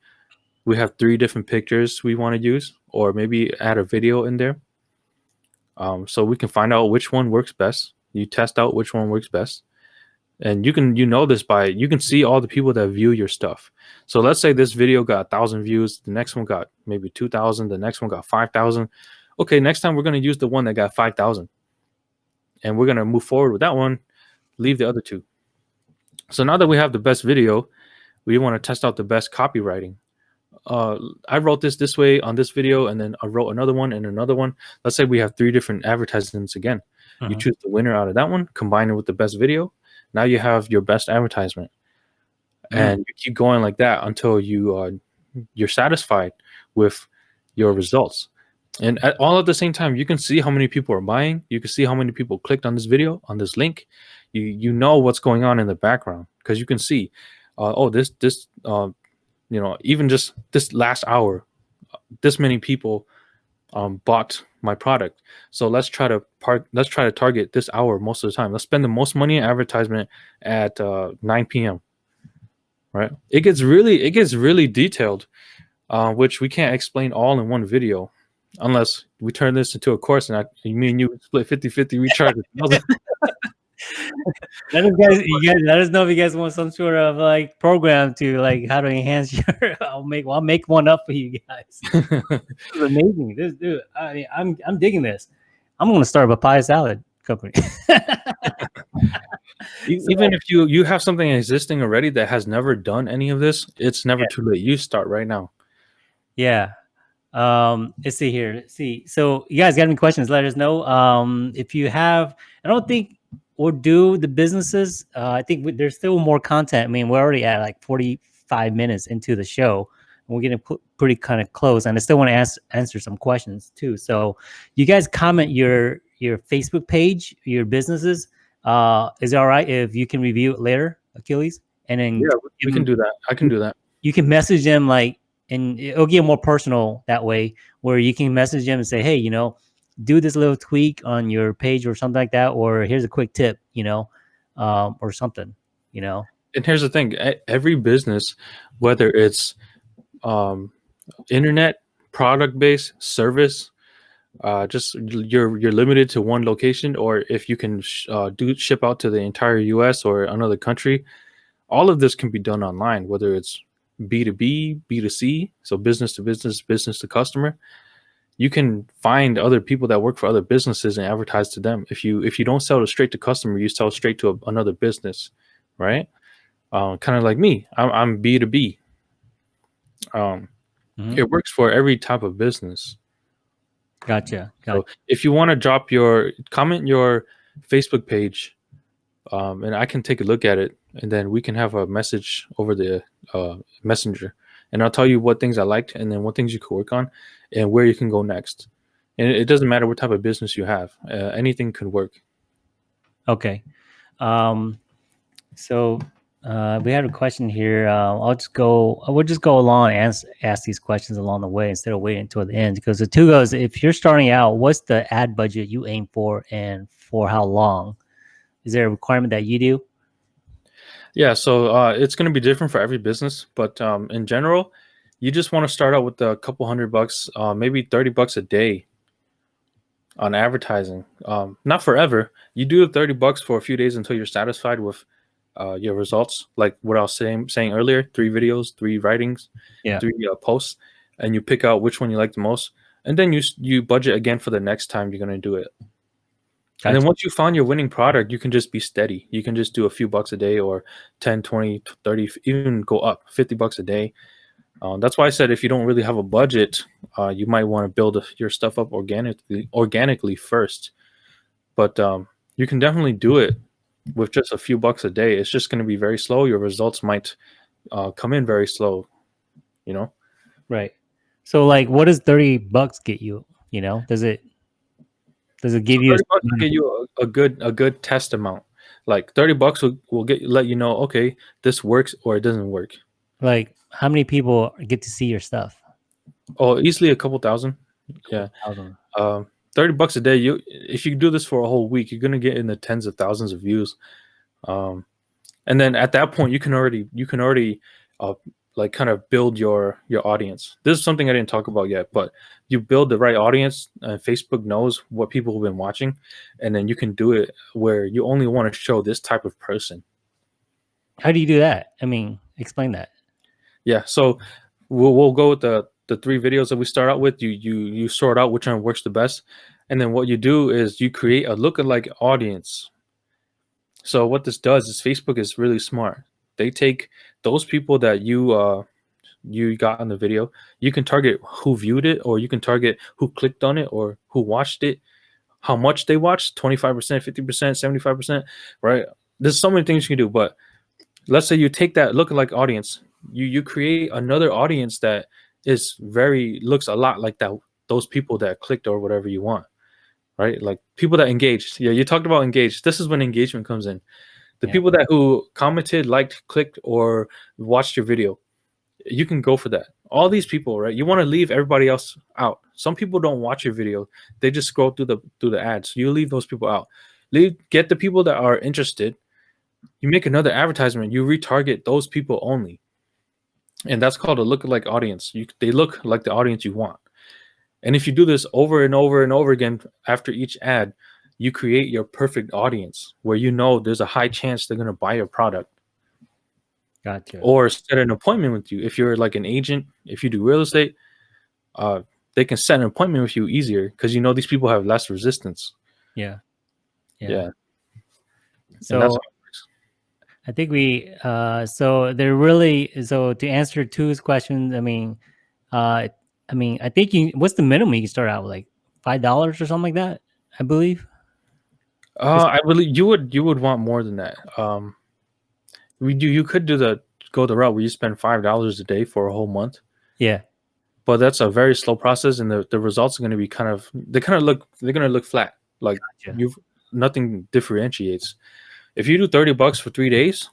we have three different pictures we want to use or maybe add a video in there um, so we can find out which one works best. You test out which one works best. And you can you know this by you can see all the people that view your stuff. So let's say this video got a thousand views, the next one got maybe two thousand, the next one got five thousand. Okay, next time we're gonna use the one that got five thousand, and we're gonna move forward with that one, leave the other two. So now that we have the best video, we want to test out the best copywriting uh, I wrote this this way on this video, and then I wrote another one and another one. Let's say we have three different advertisements again. Uh-huh. You choose the winner out of that one, combine it with the best video. Now you have your best advertisement, mm-hmm. and you keep going like that until you are you're satisfied with your results. And at all at the same time, you can see how many people are buying. You can see how many people clicked on this video, on this link. You you know what's going on in the background because you can see, uh, oh this this uh, you know, even just this last hour, this many people um, bought my product. So let's try to part. Let's try to target this hour most of the time. Let's spend the most money in advertisement at uh, 9 p.m. Right? It gets really, it gets really detailed, uh, which we can't explain all in one video, unless we turn this into a course and I, me and you split 50-50. We charge let us guys, you guys, let us know if you guys want some sort of like program to like how to enhance your. I'll make, well, I'll make one up for you guys. this is amazing. This dude, I mean, I'm, I'm digging this. I'm gonna start a papaya salad company. Even if you you have something existing already that has never done any of this, it's never Yeah. too late. You start right now. Yeah. Um, let's see here. Let's see. So you guys got any questions? Let us know. Um, if you have, I don't think we'll do the businesses. Uh, I think we, there's still more content. I mean, we're already at like 45 minutes into the show. And we're getting pretty kind of close, and I still want to ask, answer some questions too. So, you guys comment your your Facebook page, your businesses. Uh, is it all right if you can review it later, Achilles? And then Yeah, we can do that. I can do that. you can message them like and it'll get more personal that way where you can message them and say hey you know do this little tweak on your page or something like that or here's a quick tip you know um, or something you know And here's the thing: every business, whether it's um, internet, product based, service, uh, just you're you're limited to one location, or if you can sh- uh, do ship out to the entire U.S. or another country, all of this can be done online. Whether it's B two B, B two C, so business to business, business to customer, you can find other people that work for other businesses and advertise to them. If you if you don't sell it straight to customer, you sell straight to a, another business, right? Uh, kind of like me, I'm, I'm B two B. Um, Mhm. it works for every type of business. gotcha, gotcha. So if you want to drop your comment your Facebook page, um, and I can take a look at it, and then we can have a message over the uh, messenger, and I'll tell you what things I liked, and then what things you could work on, and where you can go next. And it, doesn't matter what type of business you have; uh, anything could work. okay. Um so uh we had a question here. Uh, i'll just go we'll just go along and ask, ask these questions along the way instead of waiting until the end. Because the two goes if you're starting out what's the ad budget you aim for and for how long? Is there a requirement that you do? Yeah, so uh, it's going to be different for every business, but um, in general, you just want to start out with a couple hundred bucks, uh, maybe thirty bucks a day on advertising. Um, not forever. You do the thirty bucks for a few days until you're satisfied with uh, your results. Like what I was saying saying earlier: three videos, three writings, Yeah. three uh, posts, and you pick out which one you like the most, and then you you budget again for the next time you're going to do it. And then once you found your winning product, you can just be steady. You can just do a few bucks a day or 10, 20, 30, even go up 50 bucks a day. Uh, that's why I said if you don't really have a budget, uh, you might want to build your stuff up organically organically first. But um, you can definitely do it with just a few bucks a day. It's just going to be very slow. Your results might uh, come in very slow, you know? Right. So like what does 30 bucks get you? You know, does it does it give you a 30 bucks will get you a, a good a good test amount. Like 30 bucks will, will get let you know, okay, this works or it doesn't work. like how many people get to see your stuff? Oh, easily a couple thousand. Yeah. Thousand. Um, 30 bucks a day. You if you do this for a whole week, you're gonna get in the tens of thousands of views. Um, and then at that point, you can already you can already uh, like kind of build your your audience. This is something I didn't talk about yet, but you build the right audience. And Facebook knows what people have been watching, and then you can do it where you only want to show this type of person. How do you do that? I mean, explain that. Yeah, so we'll we'll go with the the three videos that we start out with. You you you sort out which one works the best, and then what you do is you create a lookalike audience. So what this does is Facebook is really smart. They take those people that you uh you got on the video. You can target who viewed it, or you can target who clicked on it, or who watched it, how much they watched 25%, 50%, 75%, right? There's so many things you can do, but let's say you take that lookalike audience, you you create another audience that is very looks a lot like that those people that clicked or whatever you want, right? Like people that engaged. Yeah, you talked about engaged. This is when engagement comes in. The Yeah. people that who commented, liked, clicked, or watched your video, you can go for that. All these people, right? You want to leave everybody else out. Some people don't watch your video; they just scroll through the through the ads. You leave those people out. Leave get the people that are interested. You make another advertisement. You retarget those people only, and that's called a look-alike audience. You they look like the audience you want. And if you do this over and over and over again after each ad, you create your perfect audience where you know there's a high chance they're going to buy your product Gotcha. or set an appointment with you. If you're like an agent, if you do real estate, uh, they can set an appointment with you easier because you know these people have less resistance. yeah. Yeah. So that's how it works. I think we uh so they're really so to answer two's questions, I mean uh I mean I think you what's the minimum you can start out with like five dollars or something like that, I believe. Uh, I believe you would you would want more than that. Um, we do you could do the go the route where you spend five dollars a day for a whole month, Yeah. but that's a very slow process, and the, the results are going to be kind of they kind of look they're going to look flat. Like Gotcha. you've nothing differentiates. If you do thirty bucks for three days,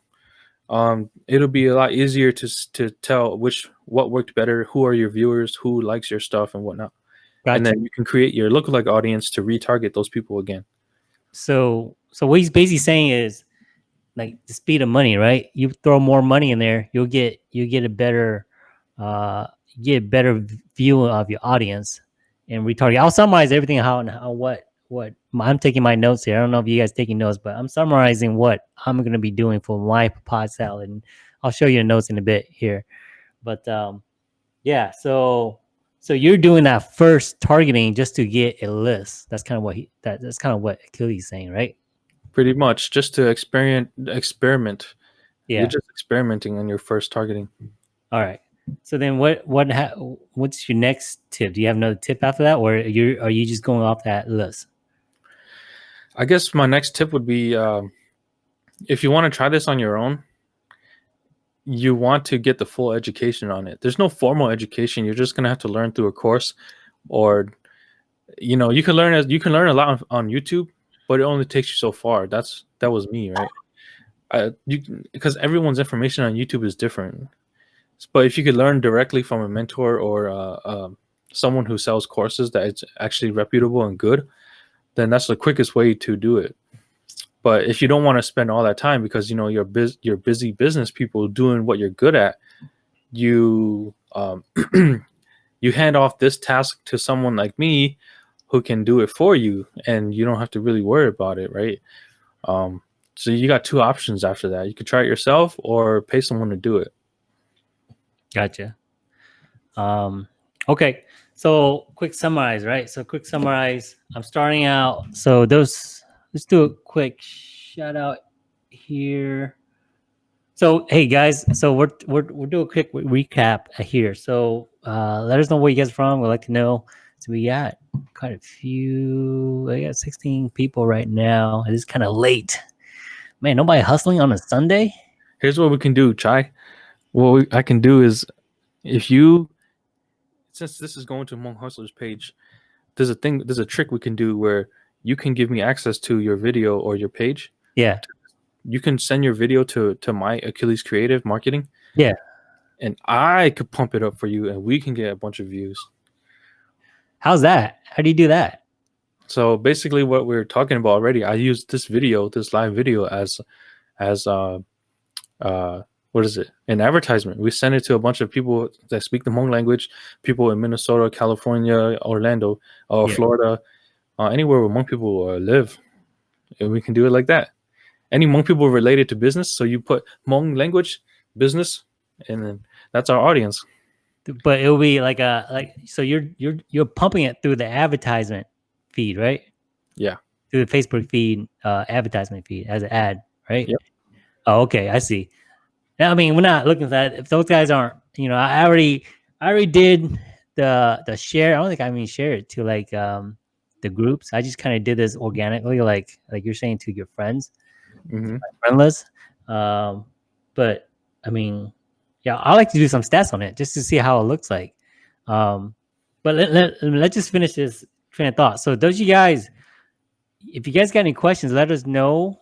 um, it'll be a lot easier to to tell which what worked better, who are your viewers, who likes your stuff, and whatnot, Gotcha. and then you can create your lookalike audience to retarget those people again. So so what he's basically saying is like the speed of money, right? You throw more money in there, you'll get you get a better uh get a better view of your audience and retarget. I'll summarize everything how and how what what I'm taking my notes here. I don't know if you guys taking notes, but I'm summarizing what I'm gonna be doing for my pod salad and I'll show you the notes in a bit here. But um yeah, so so you're doing that first targeting just to get a list. That's kind of what he that, that's kind of what Achilles is saying, right? Pretty much just to experiment experiment. Yeah. You're just experimenting on your first targeting. All right. So then, what what ha- what's your next tip? Do you have another tip after that, or you are you just going off that list? I guess my next tip would be um, if you want to try this on your own, you want to get the full education on it. There's no formal education. You're just gonna have to learn through a course, or you know, you can learn as you can learn a lot on, on YouTube, but it only takes you so far. That's that was me, right? Uh, you because everyone's information on YouTube is different. But if you could learn directly from a mentor or uh, um someone who sells courses that is actually reputable and good, then that's the quickest way to do it. But if you don't want to spend all that time because you know you're bus- you're busy business people doing what you're good at, you um, you hand off this task to someone like me who can do it for you, and you don't have to really worry about it, right? Um, so you got two options after that. You could try it yourself or pay someone to do it. Gotcha. Um, okay. So quick summarize, right? So quick summarize. I'm starting out. So those. Let's do a quick shout out here. So hey guys, so we're we're we'll do a quick re- recap here. So uh, let us know where you guys from. We'd like to know. So we got quite a few. I got 16 people right now. It is kind of late. Man, nobody hustling on a Sunday. Here's what we can do, Chai. What we, I can do is if you since this is going to Hmong Hustlers page, there's a thing there's a trick we can do where you can give me access to your video or your page. Yeah. You can send your video to to my Achilles Creative Marketing. Yeah. And I could pump it up for you and we can get a bunch of views. How's that? How do you do that? So basically what we are talking about already, I used this video, this live video as as uh uh what is it? An advertisement. We send it to a bunch of people that speak the Hmong language, people in Minnesota, California, Orlando, or Yeah. Florida, uh, anywhere where Hmong people uh, live. And we can do it like that. Any Hmong people related to business, so you put Hmong language, business, and then that's our audience. But it'll be like a like so you're you're you're pumping it through the advertisement feed, right? Yeah. Through the Facebook feed, uh advertisement feed as an ad, right? Yep. Oh, okay, I see. I mean, we're not looking for that. If those guys aren't, you know, I already I already did the the share. I don't think I even shared it to like um the groups. I just kind of did this organically, like like you're saying to your friends. hmm friendless. Um, but I mean, yeah, I like to do some stats on it just to see how it looks like. Um, but let, let, let's just finish this train of thought. So those you guys, if you guys got any questions, let us know.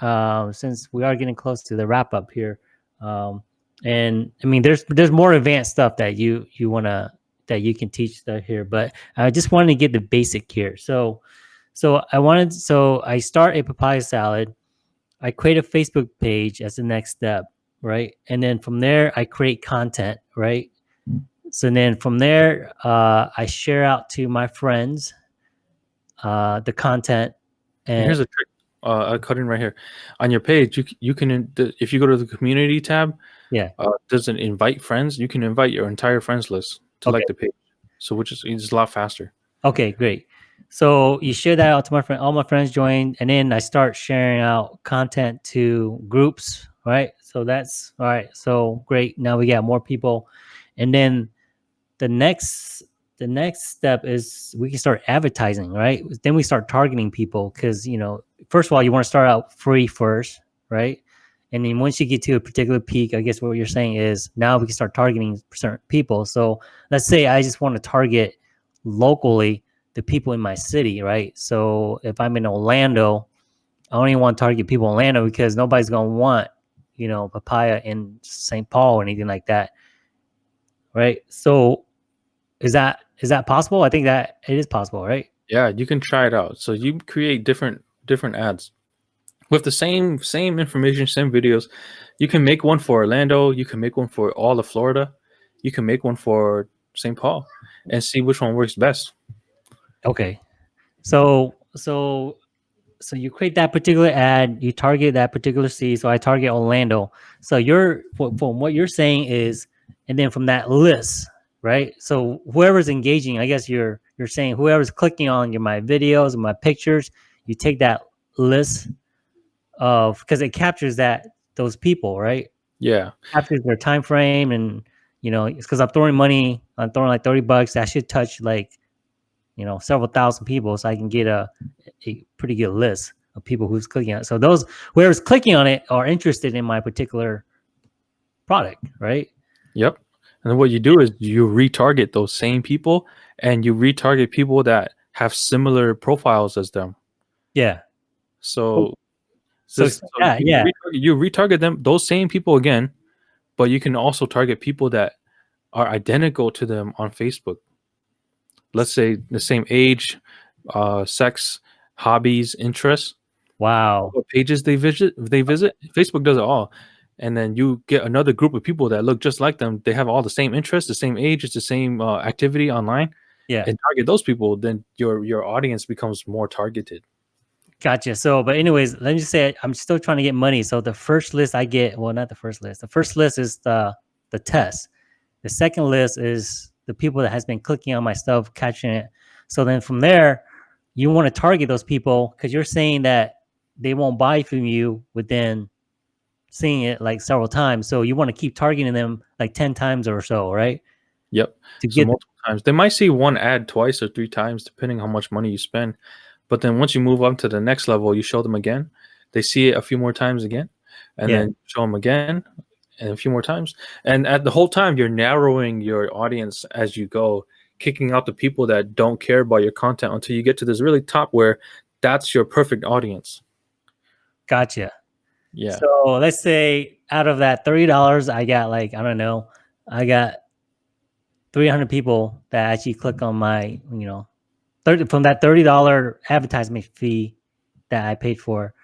Um, since we are getting close to the wrap up here. Um, and I mean, there's there's more advanced stuff that you you wanna that you can teach here, but I just wanted to get the basic here. So, so I wanted so I start a papaya salad. I create a Facebook page as the next step, right? And then from there, I create content, right? So then from there, uh, I share out to my friends uh, the content. And here's a trick. Uh, I cut in right here on your page. You you can if you go to the community tab, Yeah. uh, an invite friends. You can invite your entire friends list to like the page, so which is it's a lot faster. okay, great. So you share that out to my friend. All my friends join, and then I start sharing out content to groups. Right. So that's all right. So great. Now we got more people, and then the next the next step is we can start advertising. Right. Then we start targeting people because you know first of all you want to start out free first. Right. And then once you get to a particular peak, I guess what you're saying is now we can start targeting certain people. So let's say I just want to target locally the people in my city, right? So if I'm in Orlando, I only want to target people in Orlando because nobody's gonna want, you know, papaya in St. Paul or anything like that, right? So is that is that possible? I think that it is possible, right? Yeah, you can try it out. So you create different different ads with the same same information, same videos. You can make one for Orlando. You can make one for all of Florida. You can make one for St. Paul, and see which one works best. Okay. So so so you create that particular ad, you target that particular city. So I target Orlando. So you're from what you're saying is, and then from that list, right? So whoever's engaging, I guess you're you're saying whoever's clicking on your my videos and my pictures, you take that list of because it captures that those people, right? Yeah. Captures their time frame and you know, it's because I'm throwing money, I'm throwing like 30 bucks. That should touch like you know several thousand people so i can get a, a pretty good list of people who's clicking on it so those whoever's clicking on it are interested in my particular product right yep and then what you do is you retarget those same people and you retarget people that have similar profiles as them yeah so so, so yeah, you, yeah. Retarget, you retarget them those same people again but you can also target people that are identical to them on facebook let's say the same age, uh, sex, hobbies, interests. Wow. What pages they visit they visit. Facebook does it all. And then you get another group of people that look just like them. They have all the same interests, the same age, it's the same uh, activity online. Yeah. And target those people, then your your audience becomes more targeted. Gotcha. So, but anyways, let me just say I'm still trying to get money. So the first list I get, well, not the first list. The first list is the the test. The second list is the people that has been clicking on my stuff, catching it. So then from there, you want to target those people because you're saying that they won't buy from you within seeing it like several times. So you want to keep targeting them like 10 times or so, right? Yep. To so get multiple times. They might see one ad twice or three times, depending how much money you spend. But then once you move up to the next level, you show them again. They see it a few more times again, and yeah. then show them again, and a few more times. And at the whole time, you're narrowing your audience as you go, kicking out the people that don't care about your content until you get to this really top where that's your perfect audience. Gotcha. Yeah. So let's say out of that thirty dollars, I got like I don't know, I got three hundred people that actually click on my, you know, 30 from that thirty dollar advertisement fee that I paid for.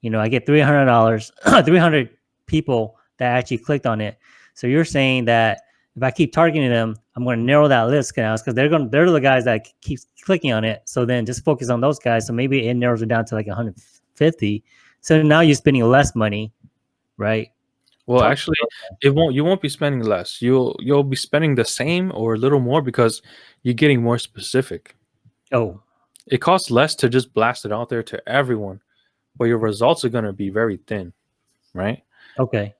You know, I get three hundred dollars, three hundred people that actually clicked on it. So you're saying that if I keep targeting them, I'm going to narrow that list now because they're going they're the guys that keep clicking on it. So then just focus on those guys. So maybe it narrows it down to like 150. So now you're spending less money, right? Well, Talk actually, it won't. You won't be spending less. You'll you'll be spending the same or a little more because you're getting more specific. Oh, it costs less to just blast it out there to everyone, but your results are going to be very thin, right? Okay.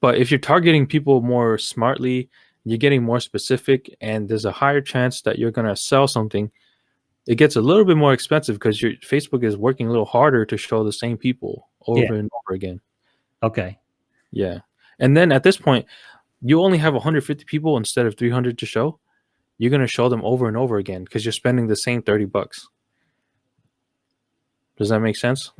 But if you're targeting people more smartly, you're getting more specific, and there's a higher chance that you're going to sell something. It gets a little bit more expensive because your Facebook is working a little harder to show the same people over yeah. and over again. Okay. Yeah. And then at this point, you only have 150 people instead of 300 to show. You're going to show them over and over again because you're spending the same 30 bucks. Does that make sense?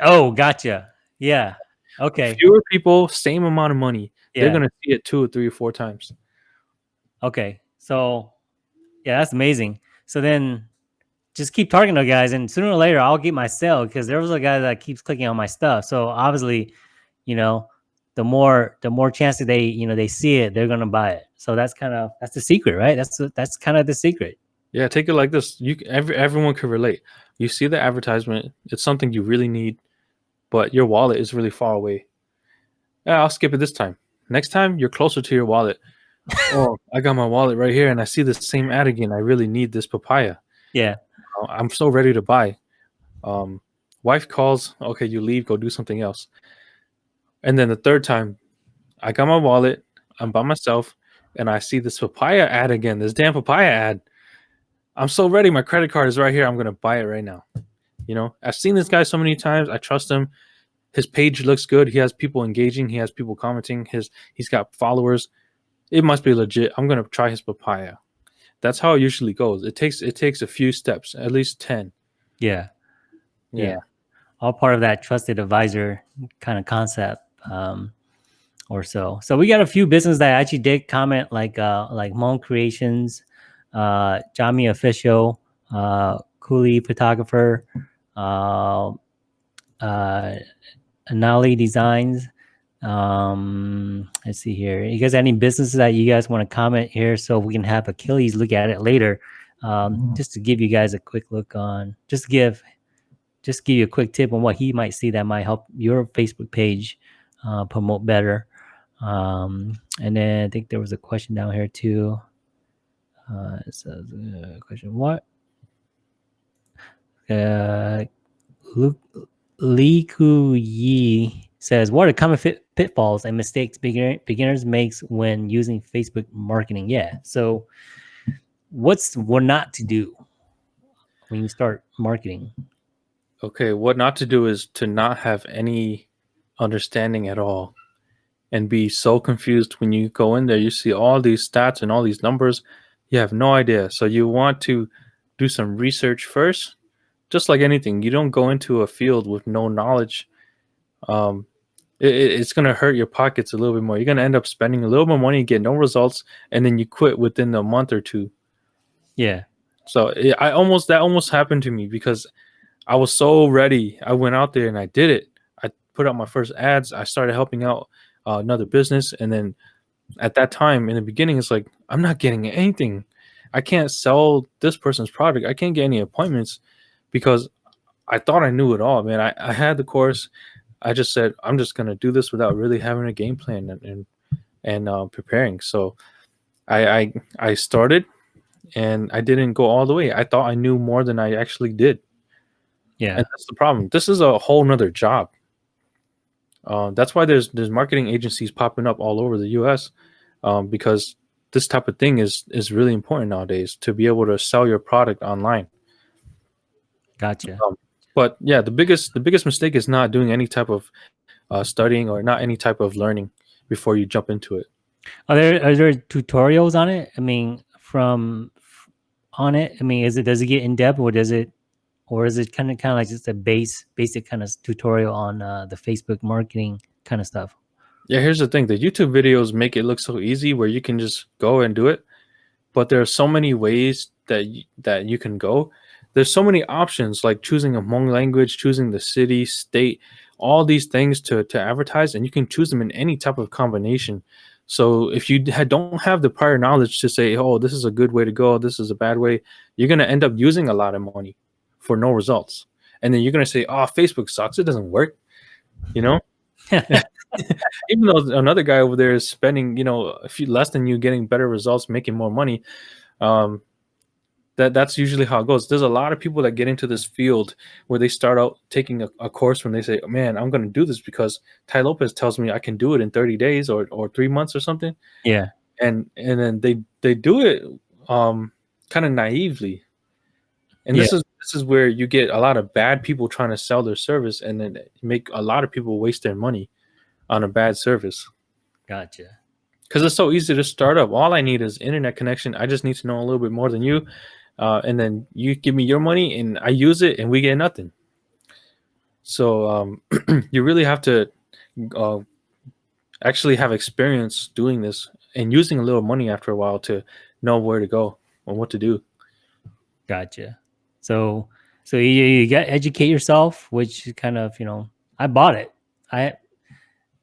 Oh, gotcha. Yeah. Okay. Fewer people, same amount of money. Yeah. They're gonna see it two or three or four times. Okay. So yeah, that's amazing. So then just keep targeting those guys and sooner or later I'll get my sale because there was a guy that keeps clicking on my stuff. So obviously, you know, the more the more chances they, you know, they see it, they're gonna buy it. So that's kind of that's the secret, right? That's that's kind of the secret. Yeah, take it like this. You every, everyone could relate. You see the advertisement, it's something you really need but your wallet is really far away. Yeah, I'll skip it this time. Next time, you're closer to your wallet. oh, I got my wallet right here, and I see the same ad again. I really need this papaya. Yeah. Uh, I'm so ready to buy. Um, wife calls, okay, you leave, go do something else. And then the third time, I got my wallet, I'm by myself, and I see this papaya ad again, this damn papaya ad. I'm so ready. My credit card is right here. I'm gonna buy it right now. You know, I've seen this guy so many times. I trust him. His page looks good. He has people engaging. He has people commenting. His he's got followers. It must be legit. I'm gonna try his papaya. That's how it usually goes. It takes it takes a few steps, at least ten. Yeah. Yeah. Yeah. All part of that trusted advisor kind of concept. Um, or so. So we got a few businesses that actually did comment, like uh, like Mon Creations, uh, Jami Official, uh, Cooley Photographer, uh, uh, Anali Designs. Um, let's see here. You guys any businesses that you guys want to comment here, so we can have Achilles look at it later, um, just to give you guys a quick look on, just give, just give you a quick tip on what he might see that might help your Facebook page uh, promote better. Um, and then I think there was a question down here too. Uh, it says, uh, question what? Uh, Luke, Lee Ku Yi says, what are common fit, pitfalls and mistakes beginner, beginners makes when using Facebook marketing? Yeah. So what's what not to do when you start marketing? Okay, what not to do is to not have any understanding at all and be so confused when you go in there. You see all these stats and all these numbers, you have no idea. So you want to do some research first, just like anything. You don't go into a field with no knowledge. Um, it, it's going to hurt your pockets a little bit more. You're going to end up spending a little more money, get no results, and then you quit within a month or two. Yeah. So it, I almost that almost happened to me because I was so ready. I went out there and I did it. Put out my first ads. I started helping out uh, another business, and then at that time in the beginning, it's like I'm not getting anything. I can't sell this person's product. I can't get any appointments because I thought I knew it all, man. I, I had the course. I just said I'm just gonna do this without really having a game plan and and, and uh, preparing. So I, I I started and I didn't go all the way. I thought I knew more than I actually did. Yeah. And that's the problem. This is a whole nother job. Uh, that's why there's there's marketing agencies popping up all over the U.S. Um, because this type of thing is is really important nowadays to be able to sell your product online. Gotcha. Um, but yeah, the biggest the biggest mistake is not doing any type of uh, studying or not any type of learning before you jump into it. Are there are there tutorials on it? I mean, from on it. I mean, is it does it get in depth or does it or is it kind of kind of like just a base basic kind of tutorial on uh, the Facebook marketing kind of stuff? Yeah, here's the thing: the YouTube videos make it look so easy where you can just go and do it, but there are so many ways that y- that you can go. There's so many options like choosing a Hmong language, choosing the city, state, all these things to to advertise, and you can choose them in any type of combination. So if you don't have the prior knowledge to say, "Oh, this is a good way to go, this is a bad way," you're gonna end up using a lot of money for no results, and then you're gonna say, "Oh, Facebook sucks; it doesn't work," you know. Even though another guy over there is spending, you know, a few less than you, getting better results, making more money, um, that that's usually how it goes. There's a lot of people that get into this field where they start out taking a, a course when they say, "Man, I'm going to do this because Tai Lopez tells me I can do it in 30 days or or three months or something," Yeah. and and then they they do it um, kind of naively, and this is this is where you get a lot of bad people trying to sell their service, and then make a lot of people waste their money on a bad service Gotcha. because it's so easy to start up. All I need is internet connection. I just need to know a little bit more than you, uh, and then you give me your money, and I use it, and we get nothing. So um, you really have to uh, actually have experience doing this and using a little money after a while to know where to go and what to do. Gotcha. So so you, you got educate yourself, which is kind of you know I bought it. I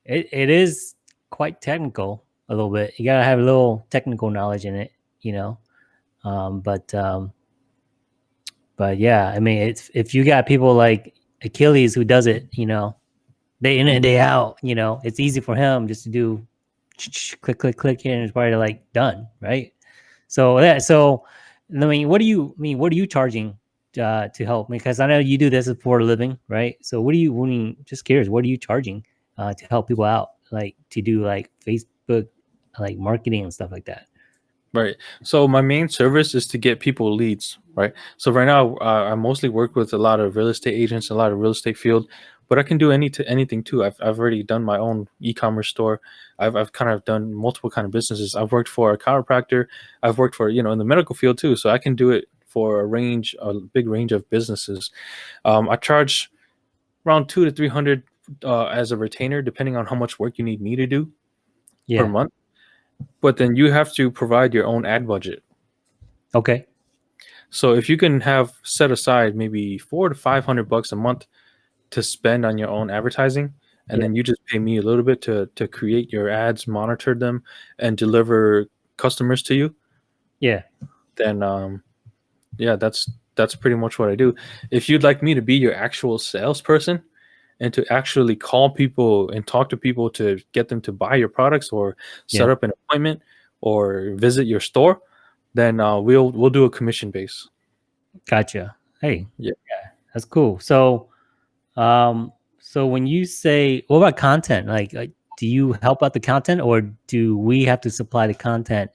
it, it is quite technical a little bit. You gotta have a little technical knowledge in it, you know. Um, but um, but yeah, I mean, it's if you got people like Achilles who does it, you know, day in and day out, you know, it's easy for him just to do click click click here and it's probably like done, right? So that so I mean, what do you I mean? What are you charging uh, to help? Me? Because I know you do this for a living, right? So what are you? I just curious, what are you charging uh, to help people out, like to do like Facebook, like marketing and stuff like that? Right. So my main service is to get people leads, right? So right now, uh, I mostly work with a lot of real estate agents, a lot of real estate field, but I can do any to anything too. I've I've already done my own e-commerce store. I've I've kind of done multiple kind of businesses. I've worked for a chiropractor. I've worked for you know in the medical field too. So I can do it for a range, a big range of businesses. Um, I charge around two to three hundred uh, as a retainer, depending on how much work you need me to do Yeah. per month. But then you have to provide your own ad budget. Okay. So if you can have set aside maybe four to five hundred bucks a month to spend on your own advertising, and Yeah. then you just pay me a little bit to to create your ads, monitor them, and deliver customers to you, Yeah. then um, yeah, that's that's pretty much what I do. If you'd like me to be your actual salesperson and to actually call people and talk to people to get them to buy your products or set Yeah. up an appointment or visit your store, then uh, we'll we'll do a commission base. Gotcha. Hey. Yeah. That's cool. So, um, so when you say, what about content? Like, uh, do you help out the content, or do we have to supply the content?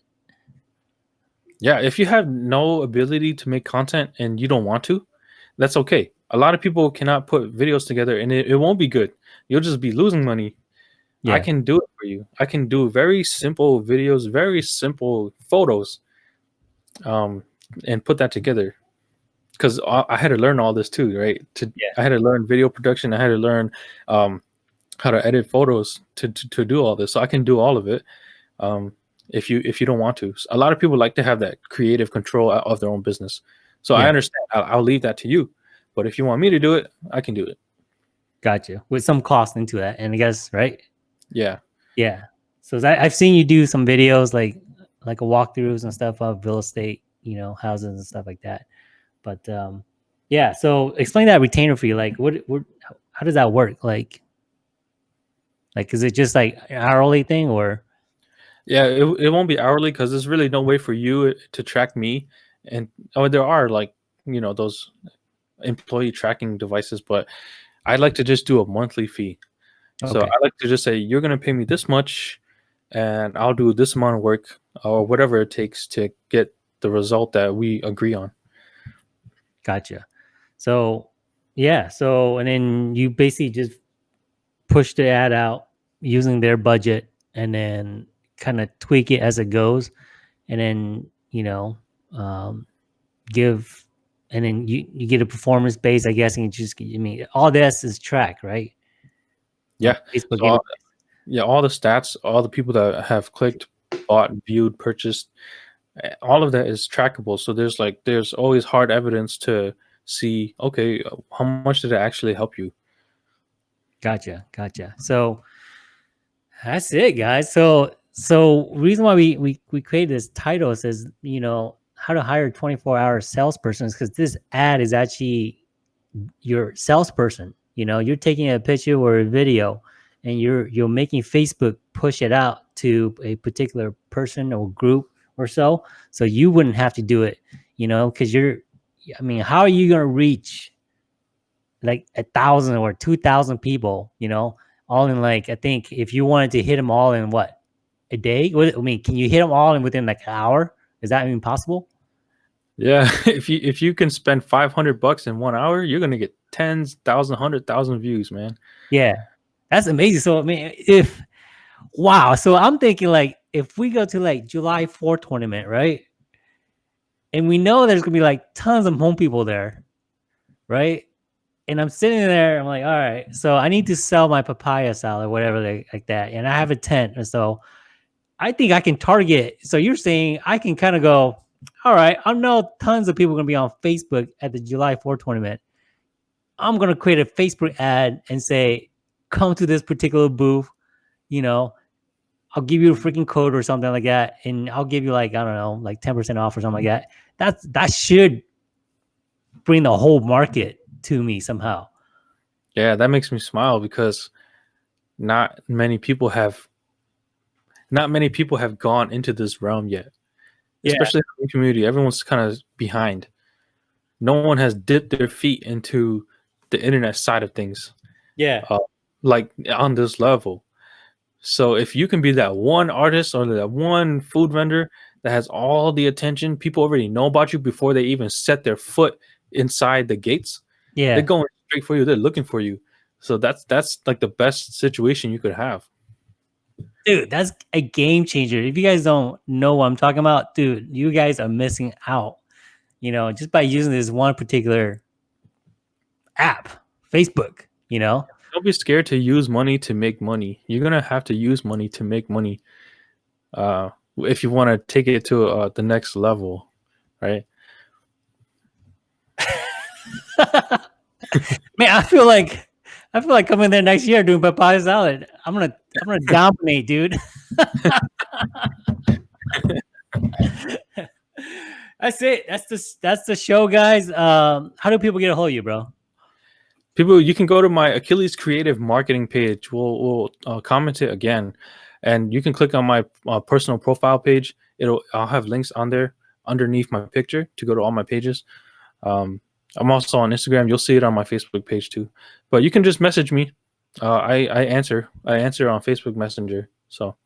Yeah, if you have no ability to make content and you don't want to, that's okay. A lot of people cannot put videos together and it, it won't be good. You'll just be losing money. I can do it for you. I can do very simple videos, very simple photos, um, and put that together. Because I, I had to learn all this too, right? To Yeah. I had to learn video production. I had to learn um, how to edit photos to, to to do all this. So I can do all of it. Um, if you if you don't want to, a lot of people like to have that creative control of their own business. So I understand. I'll, I'll leave that to you. But if you want me to do it, I can do it. Gotcha. With some cost into that, and I guess right. Yeah. Yeah. So I, I've seen you do some videos like like a walkthroughs and stuff of real estate, you know, houses and stuff like that. But um, yeah. So explain that retainer fee. Like, what what how- how does that work? Like, like is it just like an hourly thing or? Yeah, it, it won't be hourly because there's really no way for you uh, to track me. And oh, there are like you know those employee tracking devices, but I'd like to just do a monthly fee. Okay. So I like to just say you're gonna pay me this much, and I'll do this amount of work or whatever it takes to get the result that we agree on. Gotcha. So yeah, so and then you basically just push the ad out using their budget and then kind of tweak it as it goes and then, you know, um give and then you you get a performance base, I guess, and you just I mean all this is track, right? Yeah. So all, yeah, all the stats, all the people that have clicked, bought, viewed, purchased, eh, all of that is trackable. So there's like there's always hard evidence to see. Okay, uh, how much did it actually help you? Gotcha, gotcha. So that's it, guys. So so reason why we we we created this title says you know how to hire 24 hour salesperson because this ad is actually your salesperson. You know, you're taking a picture or a video, and you're you're making Facebook push it out to a particular person or group or so. So you wouldn't have to do it. You know, because you're. I mean, how are you gonna reach like a thousand or two thousand people, you know, all in like I think if you wanted to hit them all in what a day? What I mean, can you hit them all in within like an hour? Is that even possible? Yeah, if you if you can spend five hundred bucks in one hour, you're gonna get tens, thousand, hundred thousand views, man. Yeah, that's amazing. So I mean, if wow, so I'm thinking like if we go to like July 4th tournament, right? And we know there's gonna be like tons of Hmong people there, right? And I'm sitting there, I'm like, all right, so I need to sell my papaya salad, whatever they, like that, and I have a tent, and so I think I can target. So you're saying I can kind of go, all right, I know tons of people are gonna be on Facebook at the July 4th tournament. I'm gonna create a Facebook ad and say, come to this particular booth, you know, I'll give you a freaking code or something like that, and I'll give you like I don't know, like 10% off or something like that. That's that should bring the whole market to me somehow. Yeah, that makes me smile because not many people have not many people have gone into this realm yet. Yeah. especially in the community. Everyone's kind of behind. No one has dipped their feet into the internet side of things Yeah. Uh, like on this level. So if you can be that one artist or that one food vendor that has all the attention, people already know about you before they even set their foot inside the gates. Yeah. They're going straight for you. They're looking for you. So that's that's like the best situation you could have. Dude that's a game changer if you guys don't know what i'm talking about dude you guys are missing out you know just by using this one particular app facebook you know Don't be scared to use money to make money. You're gonna have to use money to make money. Uh, if you want to take it to uh, the next level, right? man i feel like i feel like coming there next year doing papaya salad. I'm gonna i'm gonna dominate dude. That's it. That's the that's the show guys. Um how do people get a hold of you bro? People you can go to my achilles creative marketing page. We'll, we'll uh, comment it again. And you can click on my uh, personal profile page. It'll i'll have links on there underneath my picture to go to all my pages. Um, i'm also on instagram you'll see it on my facebook page too but you can just message me uh, i i answer i answer on facebook messenger so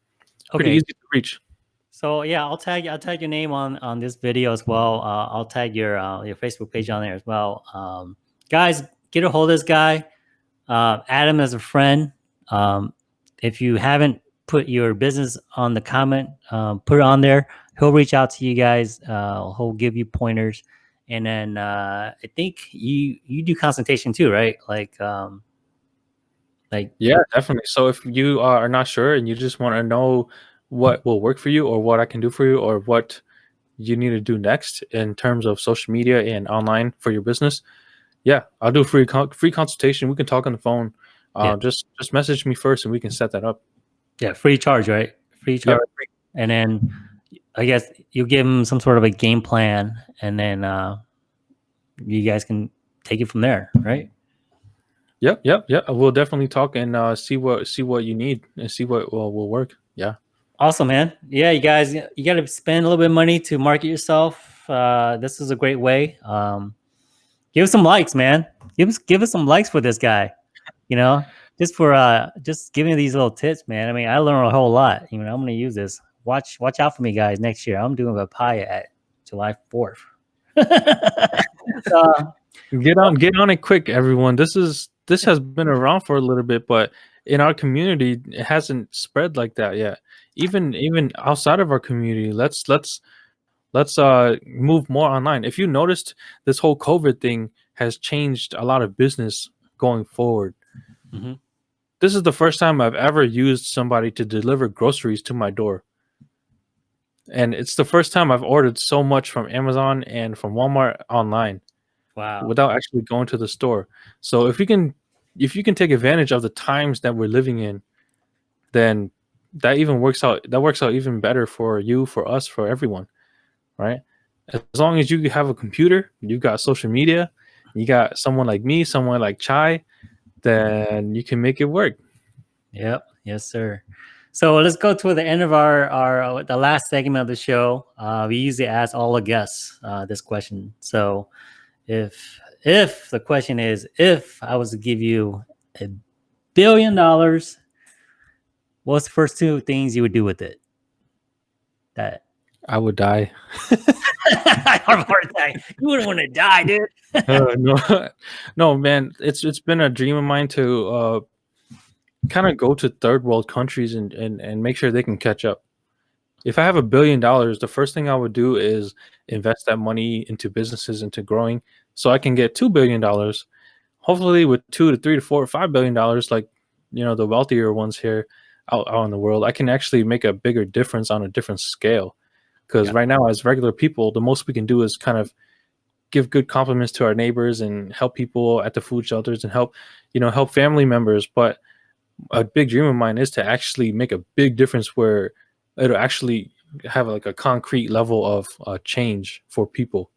pretty okay easy to reach So yeah, I'll tag I'll tag your name on on this video as well. Uh, I'll tag your uh, your Facebook page on there as well. Um, guys, get a hold of this guy. Uh, add him as a friend. Um, if you haven't put your business on the comment, um, put it on there. He'll reach out to you guys. Uh, he'll give you pointers, and then uh, I think you you do consultation too, right? Like um, like Yeah, definitely. So if you are not sure and you just want to know what will work for you or what I can do for you or what you need to do next in terms of social media and online for your business, yeah, I'll do free free consultation. We can talk on the phone. Uh, Yeah. Just just message me first and we can set that up. yeah, free charge, right? Free Yeah, charge. and then I guess you give them some sort of a game plan, and then uh, you guys can take it from there, right? Yep, yep, yep. We'll definitely talk and uh, see what see what you need and see what will, will work. Yeah. Awesome, man. Yeah, you guys, you got to spend a little bit of money to market yourself. Uh, this is a great way. Um, give us some likes, man. Give us give us some likes for this guy. You know, just for uh, just giving these little tips, man. I mean, I learned a whole lot. You know, I'm gonna use this. Watch watch out for me, guys. Next year, I'm doing papaya at July 4th. uh, Get on get on it quick, everyone. This is this has been around for a little bit, but in our community, it hasn't spread like that yet. Even even outside of our community, let's let's let's uh move more online. If you noticed, this whole COVID thing has changed a lot of business going forward. Mhm. This is the first time I've ever used somebody to deliver groceries to my door. And it's the first time I've ordered so much from Amazon and from Walmart online wow. without actually going to the store. So if you can if you can take advantage of the times that we're living in, then that even works out that works out even better for you, for us, for everyone. Right? As long as you have a computer, you've got social media, you got someone like me, someone like Chai, then you can make it work. Yep. Yes, sir. So let's go to the end of our our uh, the last segment of the show. Uh, we usually ask all the guests uh, this question. So if if the question is if I was to give you a billion dollars, what's the first two things you would do with it? That I would die. I have a. You wouldn't want to die, dude. Uh, no, no, man. It's it's been a dream of mine to uh, kind of go to third world countries and, and and make sure they can catch up. If I have a billion dollars, the first thing I would do is invest that money into businesses, into growing, so I can get two billion dollars. Hopefully, with two to three to four or five billion dollars, like you know the wealthier ones here out, out in the world, I can actually make a bigger difference on a different scale. Because Yeah. right now, as regular people, the most we can do is kind of give good compliments to our neighbors and help people at the food shelters and help you know help family members but a big dream of mine is to actually make a big difference where it'll actually have like a concrete level of uh, change for people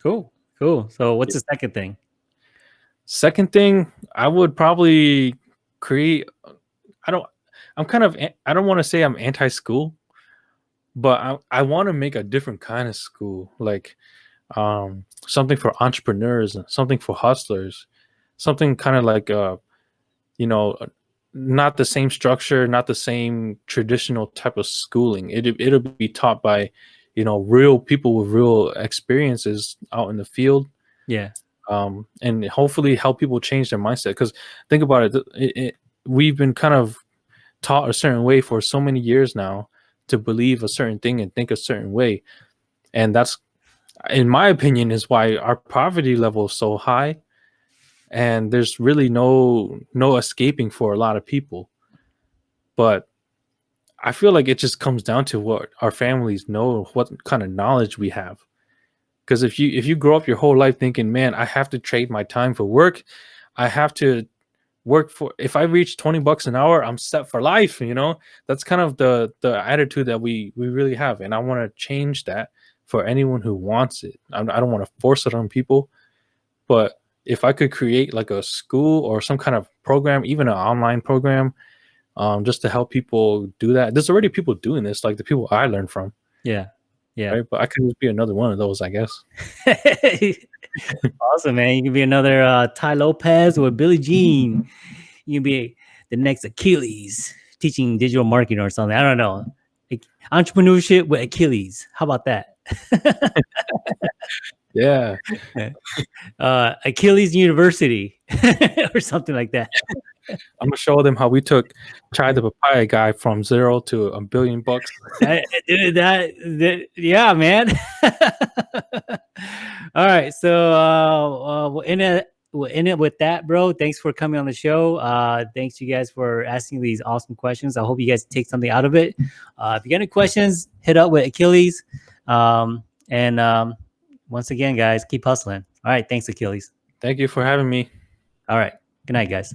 Cool. Cool. So what's the second thing? second thing i would probably create i don't i'm kind of i don't want to say i'm anti-school but I, I want to make a different kind of school, like um, something for entrepreneurs, something for hustlers, something kind of like uh, you know, not the same structure, not the same traditional type of schooling. It it'll be taught by, you know, real people with real experiences out in the field. Yeah. Um, and hopefully help people change their mindset. Because think about it, it, it, we've been kind of taught a certain way for so many years now to believe a certain thing and think a certain way, and that's, in my opinion, is why our poverty level is so high and there's really no no escaping for a lot of people. But i feel like it just comes down to what our families know what kind of knowledge we have. Because if you if you grow up your whole life thinking man i have to trade my time for work. I have to work for if i reach 20 bucks an hour i'm set for life you know? That's kind of the the attitude that we we really have and i want to change that for anyone who wants it. I, I don't want to force it on people but if I could create like a school or some kind of program, even an online program, um, just to help people do that. There's already people doing this, like the people I learned from. Yeah. Yeah. Right? But I could just be another one of those, I guess. awesome, man. You can be another uh, Tai Lopez or Billy Gene. You can be the next Achilles teaching digital marketing or something. I don't know. Entrepreneurship with Achilles. How about that? Yeah. uh, Achilles University or something like that. I'm gonna show them how we took tried the papaya guy from zero to a billion bucks. that, that, that, yeah, man. All right, so uh, uh, we'll end it. We'll end it with that, bro. Thanks for coming on the show. Uh, thanks you guys for asking these awesome questions. I hope you guys take something out of it. Uh, if you got any questions, hit up with Achilles. Um, and um, once again, guys, keep hustling. All right. Thanks, Achilles. Thank you for having me. All right. Good night, guys.